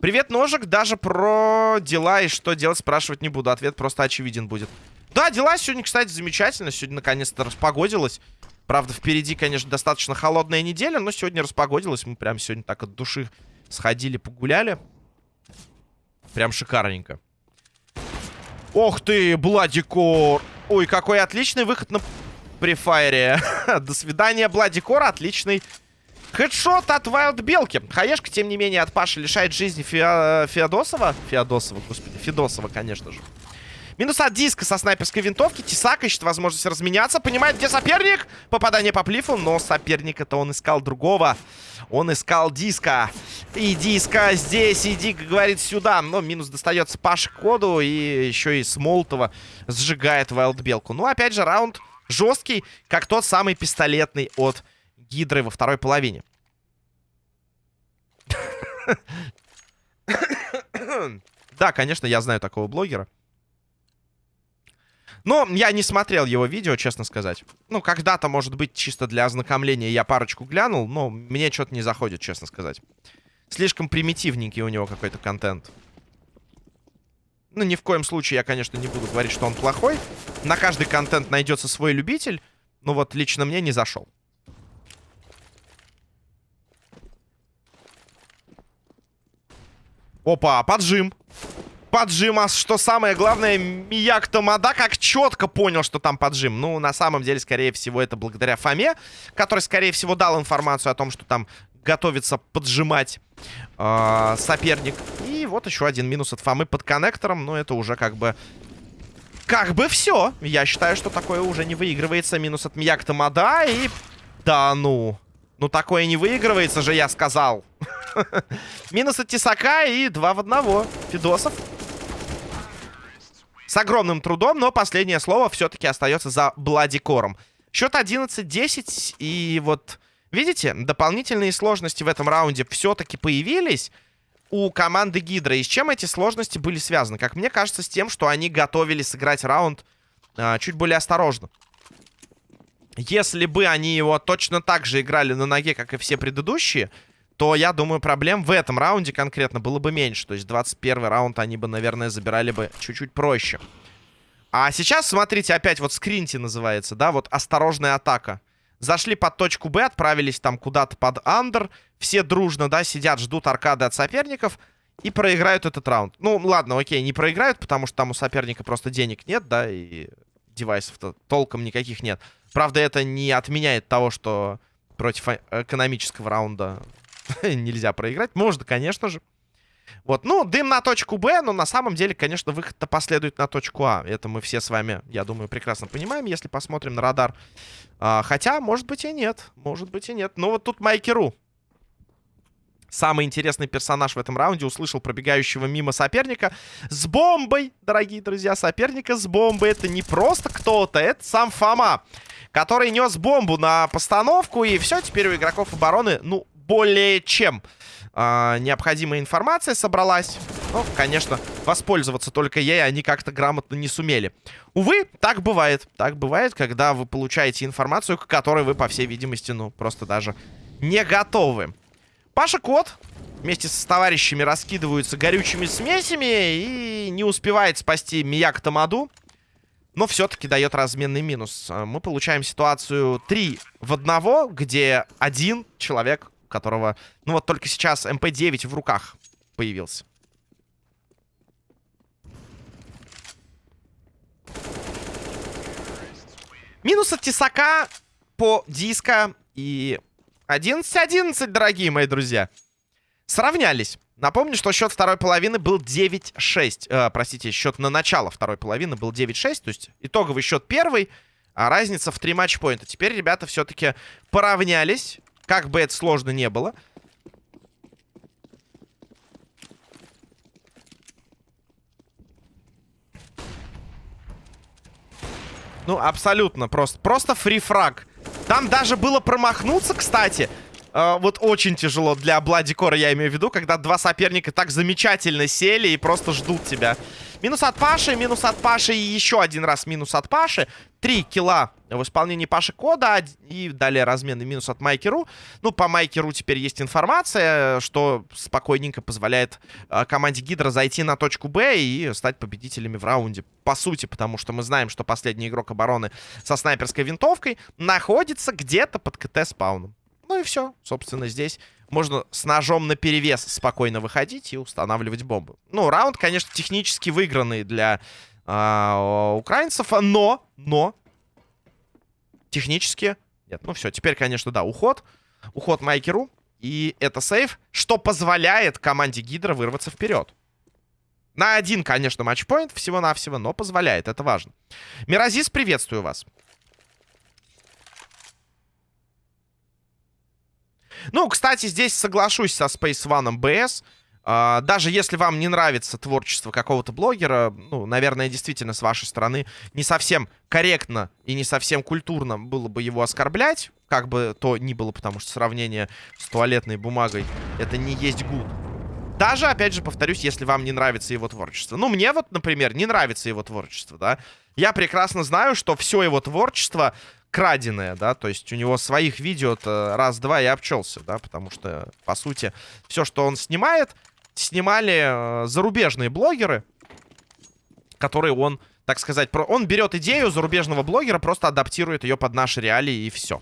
Привет, ножик. Даже про дела и что делать спрашивать не буду. Ответ просто очевиден будет. Да, дела сегодня, кстати, замечательно. Сегодня наконец-то распогодилось. Правда, впереди, конечно, достаточно холодная неделя, но сегодня распогодилось. Мы прям сегодня так от души сходили, погуляли. Прям шикарненько. Ох ты, Бладикор. Ой, какой отличный выход на префайре. До свидания, Бладикор. Отличный Хедшот от Вайлд Белки. Хаешка, тем не менее, от Паши лишает жизни Фео... Феодосова. Феодосова, господи. Федосова, конечно же. Минус от диска со снайперской винтовки. Тесак ищет возможность разменяться. Понимает, где соперник. Попадание по плифу. Но соперник это он искал другого. Он искал диска. И диска здесь. Иди, говорит, сюда. Но минус достается Паше коду. И еще и Смолтова сжигает Вайлдбелку. Ну, опять же, раунд жесткий, как тот самый пистолетный от Гидры во второй половине. Да, конечно, я знаю такого блогера. Но я не смотрел его видео, честно сказать. Ну, когда-то, может быть, чисто для ознакомления я парочку глянул, но мне что-то не заходит, честно сказать. Слишком примитивненький у него какой-то контент. Ну, ни в коем случае я, конечно, не буду говорить, что он плохой. На каждый контент найдется свой любитель. Но вот лично мне не зашел. Опа, поджим. Поджим, а что самое главное, Мияк Тамада как четко понял, что там поджим. Ну, на самом деле, скорее всего, это благодаря Фоме, который, скорее всего, дал информацию о том, что там готовится поджимать э, соперник. И вот еще один минус от Фомы под коннектором. Но это уже как бы... Как бы все. Я считаю, что такое уже не выигрывается. Минус от Мияк Тамада и... Да ну... Ну, такое не выигрывается же, я сказал. Минус от Тесака и два в одного. Фидосов. С огромным трудом, но последнее слово все-таки остается за Бладикором. Счет 11-10. И вот, видите, дополнительные сложности в этом раунде все-таки появились у команды Гидра. И с чем эти сложности были связаны? Как мне кажется, с тем, что они готовили сыграть раунд а, чуть более осторожно. Если бы они его точно так же играли на ноге, как и все предыдущие, то, я думаю, проблем в этом раунде конкретно было бы меньше. То есть 21 раунд они бы, наверное, забирали бы чуть-чуть проще. А сейчас, смотрите, опять вот скринти называется, да, вот осторожная атака. Зашли под точку Б, отправились там куда-то под андер. Все дружно, да, сидят, ждут аркады от соперников и проиграют этот раунд. Ну, ладно, окей, не проиграют, потому что там у соперника просто денег нет, да, и девайсов-то толком никаких нет. Правда, это не отменяет того, что против э, экономического раунда нельзя проиграть. Можно, конечно же. Вот, ну, дым на точку Б, но на самом деле, конечно, выход-то последует на точку А. Это мы все с вами, я думаю, прекрасно понимаем, если посмотрим на радар. А, хотя, может быть и нет, может быть и нет. Но вот тут Майкеру. Самый интересный персонаж в этом раунде услышал пробегающего мимо соперника с бомбой, дорогие друзья. Соперника с бомбой. Это не просто кто-то, это сам Фома, который нес бомбу на постановку. И все, теперь у игроков обороны, ну, более чем э, необходимая информация собралась. Ну, конечно, воспользоваться только ей они как-то грамотно не сумели. Увы, так бывает. Так бывает, когда вы получаете информацию, к которой вы, по всей видимости, ну, просто даже не готовы. Паша Кот вместе с товарищами раскидываются горючими смесями и не успевает спасти Мияк Тамаду. Но все-таки дает разменный минус. Мы получаем ситуацию 3 в 1, где один человек которого... Ну вот только сейчас МП-9 в руках появился. Минус от Тесака по диско и 11-11, дорогие мои друзья. Сравнялись. Напомню, что счет второй половины был 9-6. Э, простите, счет на начало второй половины был 9-6. То есть итоговый счет первый, а разница в 3 матчпоинта. Теперь ребята все-таки поравнялись. Как бы это сложно не было. Ну, абсолютно просто. Просто фрифраг. Там даже было промахнуться, кстати. Э, вот очень тяжело для Бладикора, я имею в виду, когда два соперника так замечательно сели и просто ждут тебя. Минус от Паши, минус от Паши и еще один раз минус от Паши. Три килла в исполнении Паши Кода и далее разменный минус от Майкеру. Ну, по Майкеру теперь есть информация, что спокойненько позволяет э, команде Гидра зайти на точку Б и стать победителями в раунде. По сути, потому что мы знаем, что последний игрок обороны со снайперской винтовкой находится где-то под КТ-спауном. Ну и все. Собственно, здесь можно с ножом на перевес спокойно выходить и устанавливать бомбы. Ну, раунд, конечно, технически выигранный для э, украинцев, но, но, технически... Нет, ну все, теперь, конечно, да, уход. Уход Майкеру. И это сейф, что позволяет команде Гидра вырваться вперед. На один, конечно, матчпоинт всего-навсего, но позволяет, это важно. Миразис, приветствую вас. Ну, кстати, здесь соглашусь со Space One BS. Uh, даже если вам не нравится творчество какого-то блогера, ну, наверное, действительно, с вашей стороны не совсем корректно и не совсем культурно было бы его оскорблять, как бы то ни было, потому что сравнение с туалетной бумагой это не есть гуд. Даже, опять же, повторюсь, если вам не нравится его творчество. Ну, мне вот, например, не нравится его творчество, да. Я прекрасно знаю, что все его творчество краденое, да, то есть у него своих видео-то раз-два и обчелся, да, потому что, по сути, все, что он снимает, снимали э, зарубежные блогеры, которые он, так сказать, про... он берет идею зарубежного блогера, просто адаптирует ее под наши реалии и все.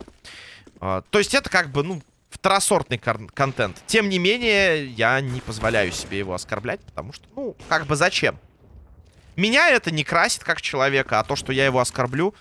Э, то есть это как бы, ну, второсортный контент. Тем не менее, я не позволяю себе его оскорблять, потому что, ну, как бы зачем? Меня это не красит как человека, а то, что я его оскорблю,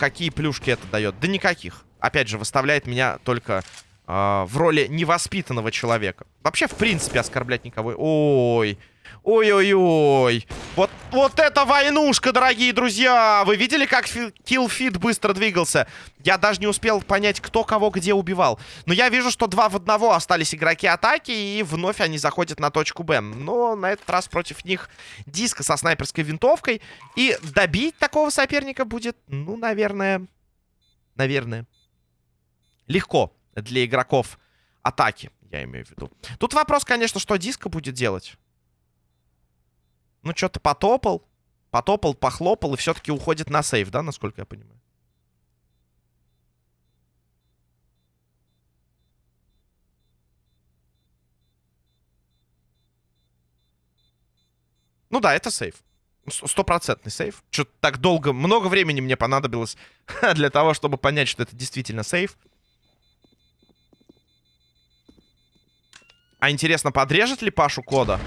Какие плюшки это дает? Да никаких. Опять же, выставляет меня только э, в роли невоспитанного человека. Вообще, в принципе, оскорблять никого... Ой... Ой-ой-ой. Вот, вот это войнушка, дорогие друзья. Вы видели, как киллфит быстро двигался? Я даже не успел понять, кто кого где убивал. Но я вижу, что два в одного остались игроки атаки, и вновь они заходят на точку Б. Но на этот раз против них диска со снайперской винтовкой. И добить такого соперника будет, ну, наверное... Наверное. Легко для игроков атаки, я имею в виду. Тут вопрос, конечно, что диска будет делать. Ну, что-то потопал. Потопал, похлопал и все-таки уходит на сейф, да, насколько я понимаю? Ну да, это сейф. Стопроцентный сейф. Что-то так долго, много времени мне понадобилось для того, чтобы понять, что это действительно сейф. А интересно, подрежет ли Пашу кода?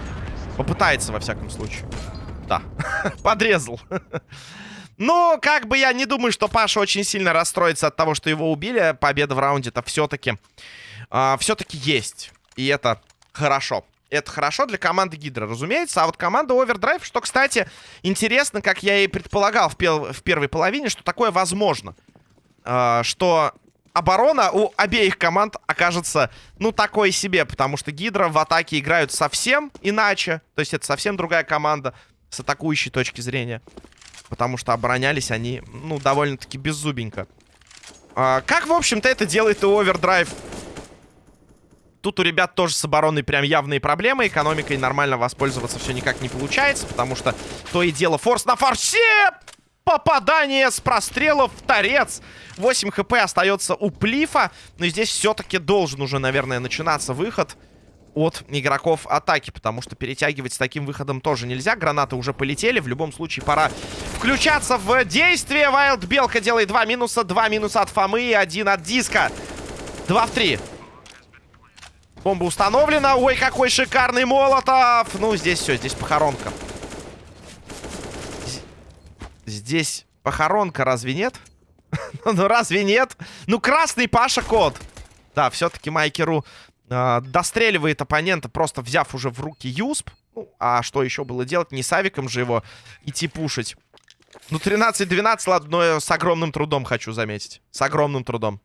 Попытается, во всяком случае. Да, подрезал. Но, как бы я не думаю, что Паша очень сильно расстроится от того, что его убили. Победа в раунде-то все-таки э, а, все-таки есть. И это хорошо. Это хорошо для команды Гидра, разумеется. А вот команда Overdrive, что, кстати, интересно, как я и предполагал в, пел в первой половине, что такое возможно. Э, что оборона у обеих команд окажется, ну, такой себе. Потому что Гидра в атаке играют совсем иначе. То есть это совсем другая команда с атакующей точки зрения. Потому что оборонялись они, ну, довольно-таки беззубенько. А, как, в общем-то, это делает и Овердрайв. Тут у ребят тоже с обороной прям явные проблемы. Экономикой нормально воспользоваться все никак не получается, потому что то и дело форс на форсе! Попадание с прострела в торец. 8 хп остается у Плифа. Но здесь все-таки должен уже, наверное, начинаться выход от игроков атаки, потому что перетягивать с таким выходом тоже нельзя. Гранаты уже полетели. В любом случае пора включаться в действие. Вайлд Белка делает два минуса. Два минуса от Фомы и один от Диска. Два в три. Бомба установлена. Ой, какой шикарный Молотов. Ну, здесь все, здесь похоронка. Здесь похоронка, разве нет? ну разве нет? Ну красный Паша кот. Да, все-таки Майкеру э, достреливает оппонента, просто взяв уже в руки Юсп. Ну, а что еще было делать? Не с авиком же его идти пушить. Ну, 13-12, ладно, но с огромным трудом хочу заметить. С огромным трудом.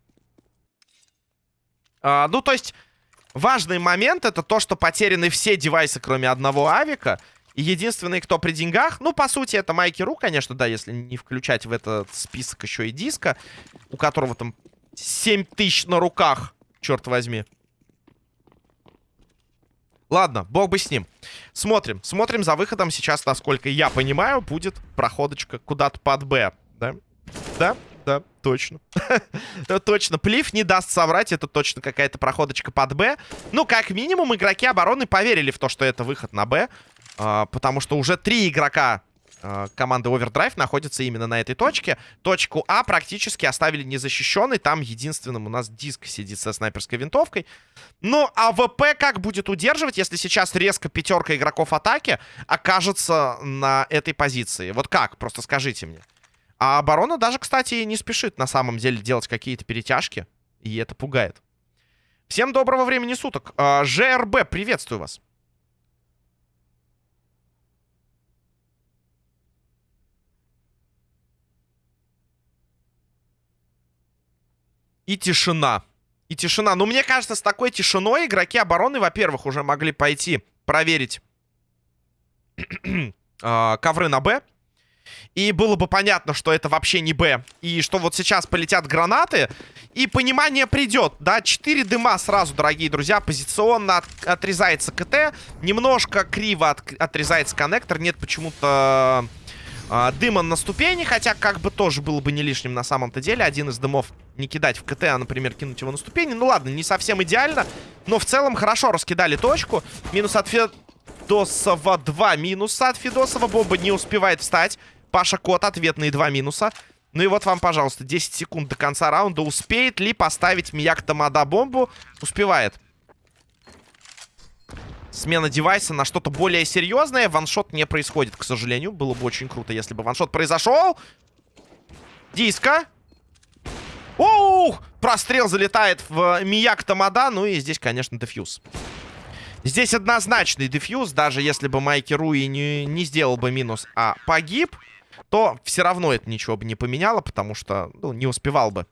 А, ну, то есть, важный момент это то, что потеряны все девайсы, кроме одного авика. И единственный, кто при деньгах, ну, по сути, это Майки Ру, конечно, да, если не включать в этот список еще и диска, у которого там 7 тысяч на руках, черт возьми. Ладно, бог бы с ним. Смотрим. Смотрим за выходом. Сейчас, насколько я понимаю, будет проходочка куда-то под Б. Да? Да? Да, точно. точно. Плив не даст соврать. Это точно какая-то проходочка под Б. Ну, как минимум, игроки обороны поверили в то, что это выход на Б. А, потому что уже три игрока Э, команды Overdrive находится именно на этой точке. Точку А практически оставили незащищенной. Там единственным у нас диск сидит со снайперской винтовкой. Ну, а ВП как будет удерживать, если сейчас резко пятерка игроков атаки окажется на этой позиции? Вот как? Просто скажите мне. А оборона даже, кстати, не спешит на самом деле делать какие-то перетяжки. И это пугает. Всем доброго времени суток. Э, ЖРБ, приветствую вас. И тишина. И тишина. Ну, мне кажется, с такой тишиной игроки обороны, во-первых, уже могли пойти проверить э, ковры на Б. И было бы понятно, что это вообще не Б. И что вот сейчас полетят гранаты. И понимание придет. Да, 4 дыма сразу, дорогие друзья. Позиционно от, отрезается КТ. Немножко криво от, отрезается коннектор. Нет почему-то а, дыма на ступени, хотя как бы тоже было бы не лишним на самом-то деле. Один из дымов не кидать в КТ, а, например, кинуть его на ступени. Ну ладно, не совсем идеально, но в целом хорошо раскидали точку. Минус от Федосова, два минуса от Федосова. Бомба не успевает встать. Паша Кот, ответные два минуса. Ну и вот вам, пожалуйста, 10 секунд до конца раунда. Успеет ли поставить Мияк Тамада бомбу? Успевает смена девайса на что-то более серьезное. Ваншот не происходит, к сожалению. Было бы очень круто, если бы ваншот произошел. Диска. Ух! Прострел залетает в Мияк Тамада. Ну и здесь, конечно, дефьюз. Здесь однозначный дефьюз. Даже если бы Майки Руи не, не сделал бы минус, а погиб, то все равно это ничего бы не поменяло, потому что ну, не успевал бы.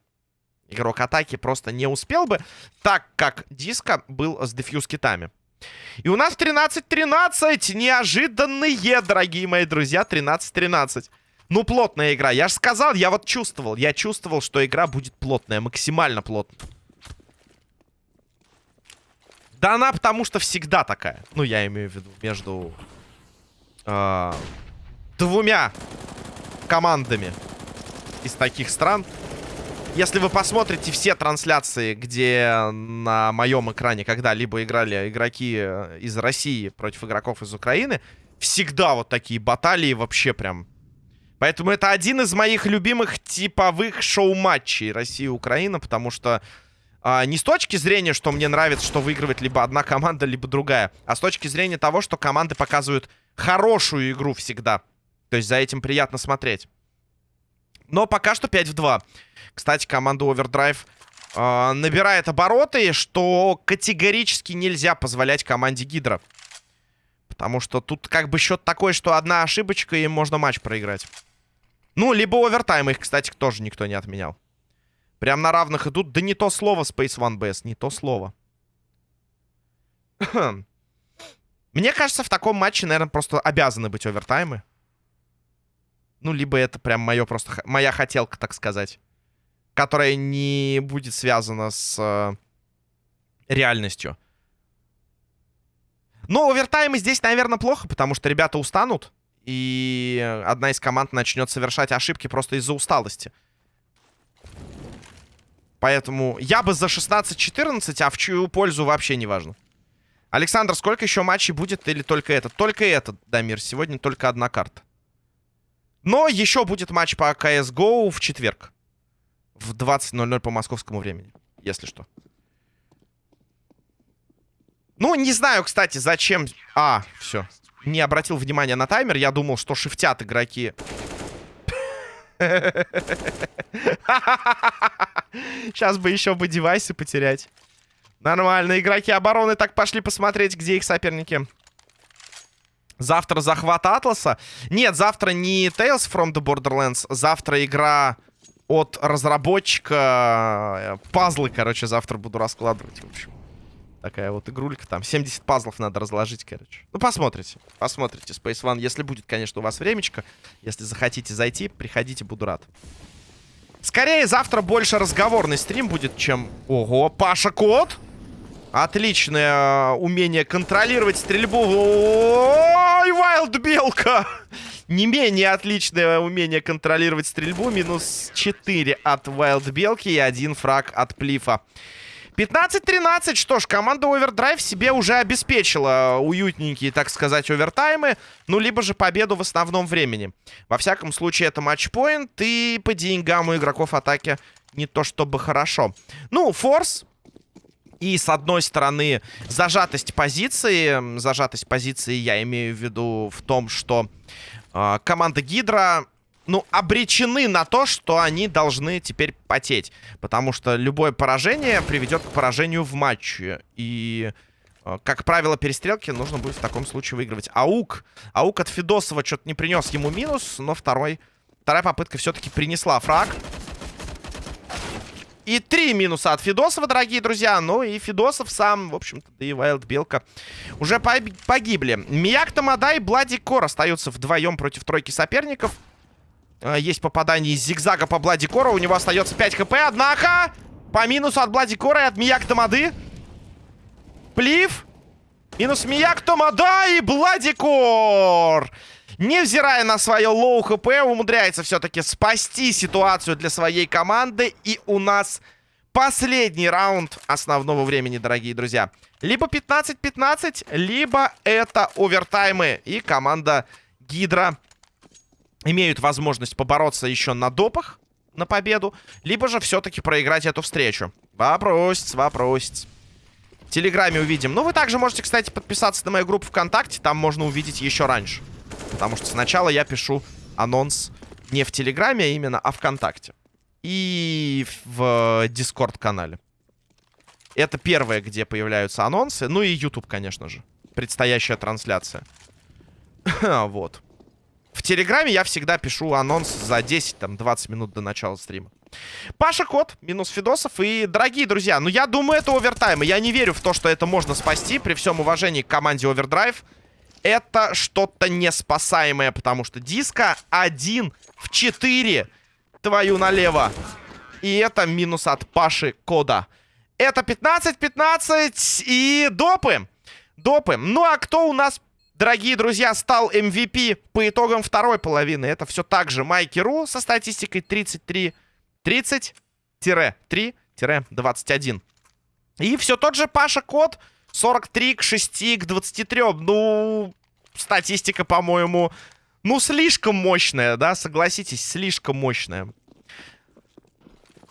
Игрок атаки просто не успел бы, так как Диска был с дефьюз китами. И у нас 13-13. Неожиданные, дорогие мои друзья. 13-13. Ну, плотная игра. Я же сказал, я вот чувствовал. Я чувствовал, что игра будет плотная. Максимально плотная. Да она потому что всегда такая. Ну, я имею в виду между э, двумя командами из таких стран. Если вы посмотрите все трансляции, где на моем экране когда-либо играли игроки э, из России против игроков из Украины, всегда вот такие баталии вообще прям... Поэтому это один из моих любимых типовых шоу-матчей Россия-Украина, потому что а, не с точки зрения, что мне нравится, что выигрывает либо одна команда, либо другая, а с точки зрения того, что команды показывают хорошую игру всегда. То есть за этим приятно смотреть. Но пока что 5 в 2. Кстати, команда Overdrive э, набирает обороты, что категорически нельзя позволять команде Гидра. Потому что тут как бы счет такой, что одна ошибочка, и можно матч проиграть. Ну, либо овертайм их, кстати, тоже никто не отменял. Прям на равных идут. Да не то слово Space One BS, не то слово. Мне кажется, в таком матче, наверное, просто обязаны быть овертаймы. Ну, либо это прям мое просто... Моя хотелка, так сказать. Которая не будет связана с э, реальностью. Но овертаймы здесь, наверное, плохо, потому что ребята устанут. И одна из команд начнет совершать ошибки просто из-за усталости. Поэтому я бы за 16-14, а в чью пользу вообще не важно. Александр, сколько еще матчей будет или только этот? Только этот, Дамир. Сегодня только одна карта. Но еще будет матч по CSGO в четверг. В 20.00 по московскому времени, если что. Ну, не знаю, кстати, зачем... А, все. Не обратил внимания на таймер. Я думал, что шифтят игроки. Сейчас бы еще бы девайсы потерять. Нормально, игроки обороны так пошли посмотреть, где их соперники. Завтра захват Атласа. Нет, завтра не Tales from the Borderlands. Завтра игра от разработчика. Э, пазлы, короче, завтра буду раскладывать, в общем. Такая вот игрулька там. 70 пазлов надо разложить, короче. Ну, посмотрите. Посмотрите Space One. Если будет, конечно, у вас времечко. Если захотите зайти, приходите, буду рад. Скорее, завтра больше разговорный стрим будет, чем... Ого, Паша Кот! Отличное э, умение контролировать стрельбу. Ой, Вайлд Белка! Не менее отличное умение контролировать стрельбу. Минус 4 от Вайлд Белки и один фраг от Плифа. 15-13. Что ж, команда Overdrive себе уже обеспечила уютненькие, так сказать, овертаймы. Ну, либо же победу в основном времени. Во всяком случае, это матчпоинт. И по деньгам у игроков атаки не то чтобы хорошо. Ну, форс и, с одной стороны, зажатость позиции. Зажатость позиции я имею в виду в том, что э, команда Гидра, ну, обречены на то, что они должны теперь потеть. Потому что любое поражение приведет к поражению в матче. И, э, как правило, перестрелки нужно будет в таком случае выигрывать. Аук. Аук от Федосова что-то не принес ему минус, но второй... Вторая попытка все-таки принесла фраг. И три минуса от Федосова, дорогие друзья. Ну и Федосов сам, в общем-то, да и Вайлд Белка уже погибли. Мияк Тамада и Блади Кор остаются вдвоем против тройки соперников. А, есть попадание из зигзага по Блади Кору. У него остается 5 хп, однако... По минусу от Блади Кора и от Мияк Тамады. Плив. Минус Мияк Тамада и Блади Кор невзирая на свое low хп, умудряется все-таки спасти ситуацию для своей команды. И у нас последний раунд основного времени, дорогие друзья. Либо 15-15, либо это овертаймы. И команда Гидра имеют возможность побороться еще на допах на победу, либо же все-таки проиграть эту встречу. Вопросец, вопросец. В Телеграме увидим. Ну, вы также можете, кстати, подписаться на мою группу ВКонтакте. Там можно увидеть еще раньше. Потому что сначала я пишу анонс не в Телеграме, а именно а ВКонтакте. И в Дискорд-канале. Это первое, где появляются анонсы. Ну и YouTube, конечно же. Предстоящая трансляция. вот. В Телеграме я всегда пишу анонс за 10-20 минут до начала стрима. Паша Кот, минус Фидосов. И, дорогие друзья, ну я думаю, это овертайм. Я не верю в то, что это можно спасти при всем уважении к команде Овердрайв это что-то неспасаемое, потому что диска 1 в 4 твою налево. И это минус от Паши Кода. Это 15-15 и допы. Допы. Ну а кто у нас, дорогие друзья, стал MVP по итогам второй половины? Это все так же Майки Ру со статистикой 33... 30-3-21. И все тот же Паша Код 43 к 6 к 23. Ну, статистика, по-моему, ну, слишком мощная, да? Согласитесь, слишком мощная.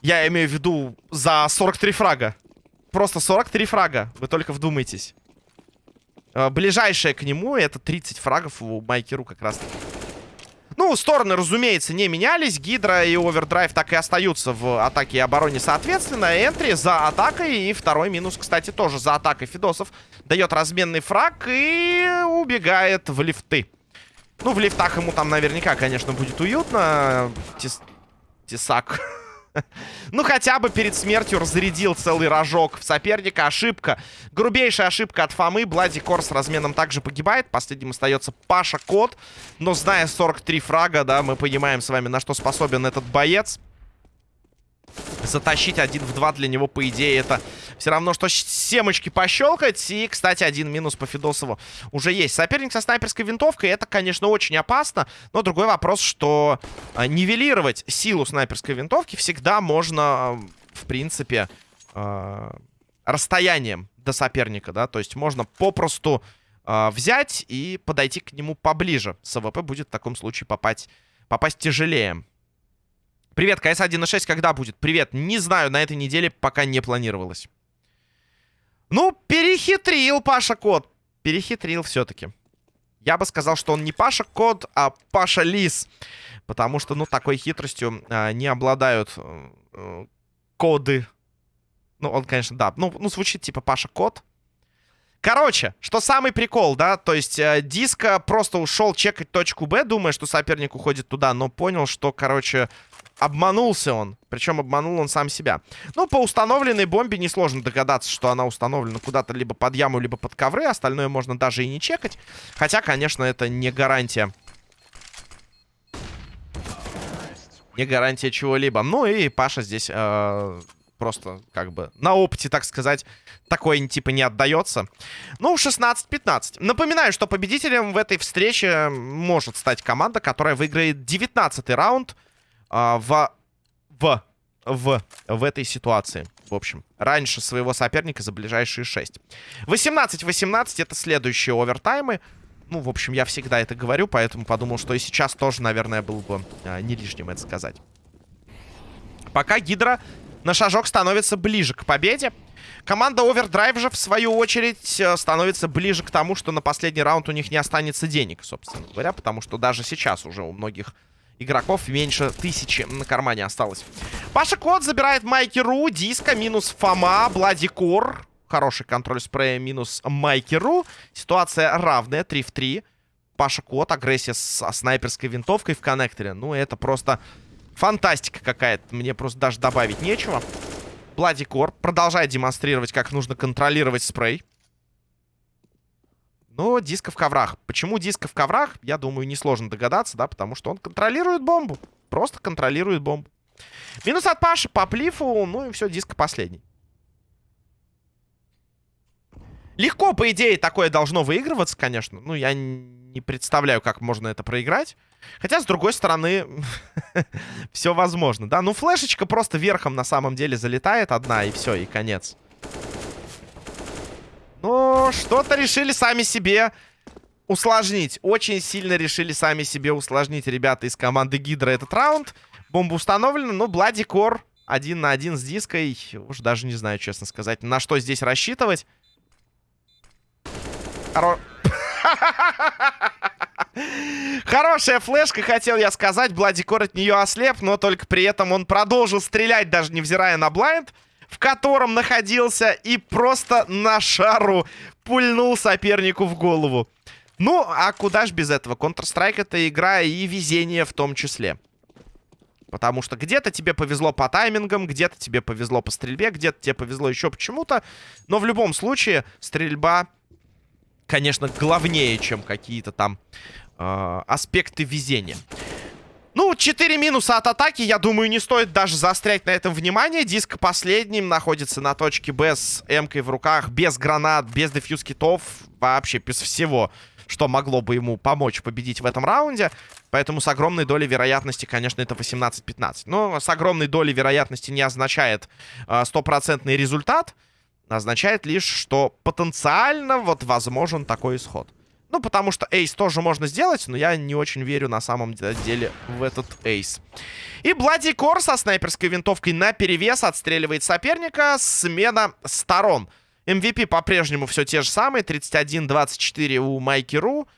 Я имею в виду за 43 фрага. Просто 43 фрага. Вы только вдумайтесь. Э, ближайшее к нему это 30 фрагов у Майкеру как раз таки. Ну, стороны, разумеется, не менялись. Гидра и Овердрайв так и остаются в атаке и обороне соответственно. Энтри за атакой. И второй минус, кстати, тоже за атакой Фидосов. Дает разменный фраг и убегает в лифты. Ну, в лифтах ему там наверняка, конечно, будет уютно. Тес... Тесак. Ну, хотя бы перед смертью разрядил целый рожок в соперника. Ошибка. Грубейшая ошибка от Фомы. Блади Кор с разменом также погибает. Последним остается Паша Кот. Но зная 43 фрага, да, мы понимаем с вами, на что способен этот боец затащить один в два для него, по идее, это все равно, что семочки пощелкать. И, кстати, один минус по Федосову уже есть. Соперник со снайперской винтовкой, это, конечно, очень опасно. Но другой вопрос, что а, нивелировать силу снайперской винтовки всегда можно, в принципе, а, расстоянием до соперника, да. То есть можно попросту а, взять и подойти к нему поближе. С АВП будет в таком случае попасть, попасть тяжелее. Привет, КС 1.6 когда будет? Привет, не знаю, на этой неделе пока не планировалось. Ну, перехитрил Паша Кот. Перехитрил все-таки. Я бы сказал, что он не Паша Код, а Паша Лис. Потому что, ну, такой хитростью э, не обладают э, коды. Ну, он, конечно, да. Ну, ну, звучит типа Паша Код. Короче, что самый прикол, да, то есть э, Диско просто ушел чекать точку Б, думая, что соперник уходит туда, но понял, что, короче, обманулся он. Причем обманул он сам себя. Ну, по установленной бомбе несложно догадаться, что она установлена куда-то либо под яму, либо под ковры. Остальное можно даже и не чекать. Хотя, конечно, это не гарантия. Не гарантия чего-либо. Ну и Паша здесь э, просто как бы на опыте, так сказать, такое типа не отдается. Ну, 16-15. Напоминаю, что победителем в этой встрече может стать команда, которая выиграет 19 раунд а, в, в, в, в этой ситуации. В общем, раньше своего соперника за ближайшие 6. 18-18 это следующие овертаймы. Ну, в общем, я всегда это говорю, поэтому подумал, что и сейчас тоже, наверное, было бы а, не лишним это сказать. Пока Гидра на шажок становится ближе к победе. Команда Overdrive же, в свою очередь, э, становится ближе к тому, что на последний раунд у них не останется денег, собственно говоря, потому что даже сейчас уже у многих игроков меньше тысячи на кармане осталось. Паша Кот забирает Майки Ру, Диска, минус Фома, Блади Кор. Хороший контроль спрея, минус Майки Ру. Ситуация равная, 3 в 3. Паша Кот, агрессия с снайперской винтовкой в коннекторе. Ну, это просто Фантастика какая-то. Мне просто даже добавить нечего. Бладикор продолжает демонстрировать, как нужно контролировать спрей. Но диска в коврах. Почему диска в коврах, я думаю, несложно догадаться, да, потому что он контролирует бомбу. Просто контролирует бомбу. Минус от Паши по плифу, ну и все, диска последний. Легко, по идее, такое должно выигрываться, конечно. Ну, я не представляю, как можно это проиграть. Хотя, с другой стороны, все возможно, да? Ну, флешечка просто верхом на самом деле залетает одна, и все, и конец. Ну, что-то решили сами себе усложнить. Очень сильно решили сами себе усложнить ребята из команды Гидра этот раунд. Бомба установлена, но Блади Кор один на один с диской. Уж даже не знаю, честно сказать, на что здесь рассчитывать. Хоро... Хорошая флешка, хотел я сказать. Бладикор от нее ослеп, но только при этом он продолжил стрелять, даже невзирая на блайнд, в котором находился, и просто на шару пульнул сопернику в голову. Ну, а куда ж без этого? Counter-Strike это игра и везение в том числе. Потому что где-то тебе повезло по таймингам, где-то тебе повезло по стрельбе, где-то тебе повезло еще почему-то. Но в любом случае стрельба конечно, главнее, чем какие-то там э, аспекты везения. Ну, 4 минуса от атаки, я думаю, не стоит даже заострять на этом внимание. Диск последним находится на точке Б с М-кой в руках, без гранат, без дефьюз китов, вообще без всего, что могло бы ему помочь победить в этом раунде. Поэтому с огромной долей вероятности, конечно, это 18-15. Но с огромной долей вероятности не означает а, стопроцентный результат означает лишь, что потенциально вот возможен такой исход. Ну, потому что эйс тоже можно сделать, но я не очень верю на самом деле в этот эйс. И Блади Кор со снайперской винтовкой на перевес отстреливает соперника. Смена сторон. MVP по-прежнему все те же самые. 31-24 у Майки Ру.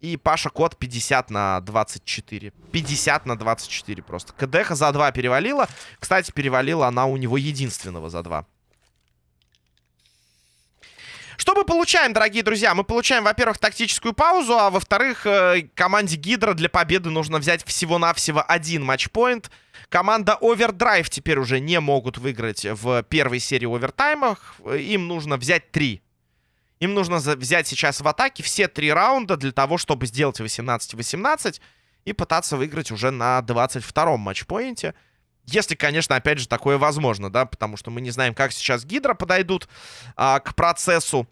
И Паша Кот 50 на 24. 50 на 24 просто. КДХ за 2 перевалила. Кстати, перевалила она у него единственного за 2. Что мы получаем, дорогие друзья? Мы получаем, во-первых, тактическую паузу, а во-вторых, э, команде Гидра для победы нужно взять всего-навсего один матчпоинт. Команда Overdrive теперь уже не могут выиграть в первой серии овертаймах. Им нужно взять три. Им нужно взять сейчас в атаке все три раунда для того, чтобы сделать 18-18 и пытаться выиграть уже на 22-м матчпоинте. Если, конечно, опять же, такое возможно, да, потому что мы не знаем, как сейчас Гидро подойдут а, к процессу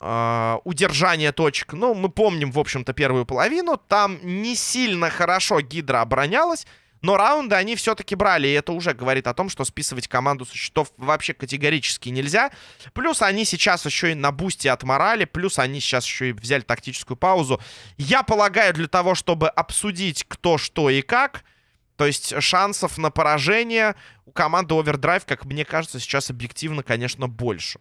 а, удержания точек. Ну, мы помним, в общем-то, первую половину. Там не сильно хорошо Гидро оборонялась, но раунды они все-таки брали, и это уже говорит о том, что списывать команду со счетов вообще категорически нельзя. Плюс они сейчас еще и на бусте отморали, плюс они сейчас еще и взяли тактическую паузу. Я полагаю, для того, чтобы обсудить кто, что и как... То есть шансов на поражение у команды Overdrive, как мне кажется, сейчас объективно, конечно, больше.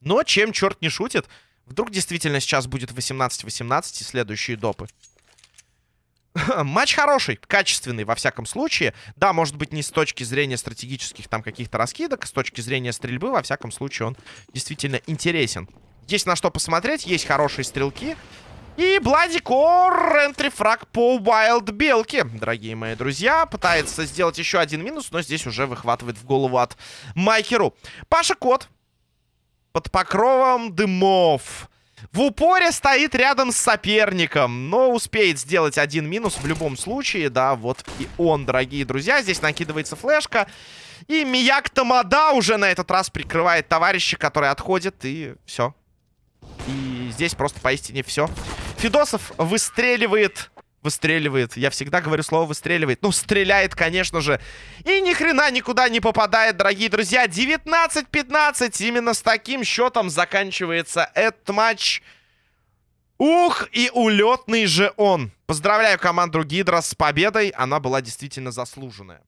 Но чем черт не шутит, вдруг действительно сейчас будет 18-18 и следующие допы. Матч хороший, качественный во всяком случае. Да, может быть не с точки зрения стратегических там каких-то раскидок, с точки зрения стрельбы, во всяком случае он действительно интересен. Есть на что посмотреть, есть хорошие стрелки. И Бладикор, энтрифраг по Wild Белке, дорогие мои друзья. Пытается сделать еще один минус, но здесь уже выхватывает в голову от Майкеру. Паша Кот под покровом дымов. В упоре стоит рядом с соперником, но успеет сделать один минус в любом случае. Да, вот и он, дорогие друзья. Здесь накидывается флешка. И Мияк Тамада уже на этот раз прикрывает товарища, который отходит. И все. И здесь просто поистине все. Фидосов выстреливает... Выстреливает. Я всегда говорю слово выстреливает. Ну, стреляет, конечно же. И ни хрена никуда не попадает, дорогие друзья. 19-15. Именно с таким счетом заканчивается этот матч. Ух, и улетный же он. Поздравляю команду Гидра с победой. Она была действительно заслуженная.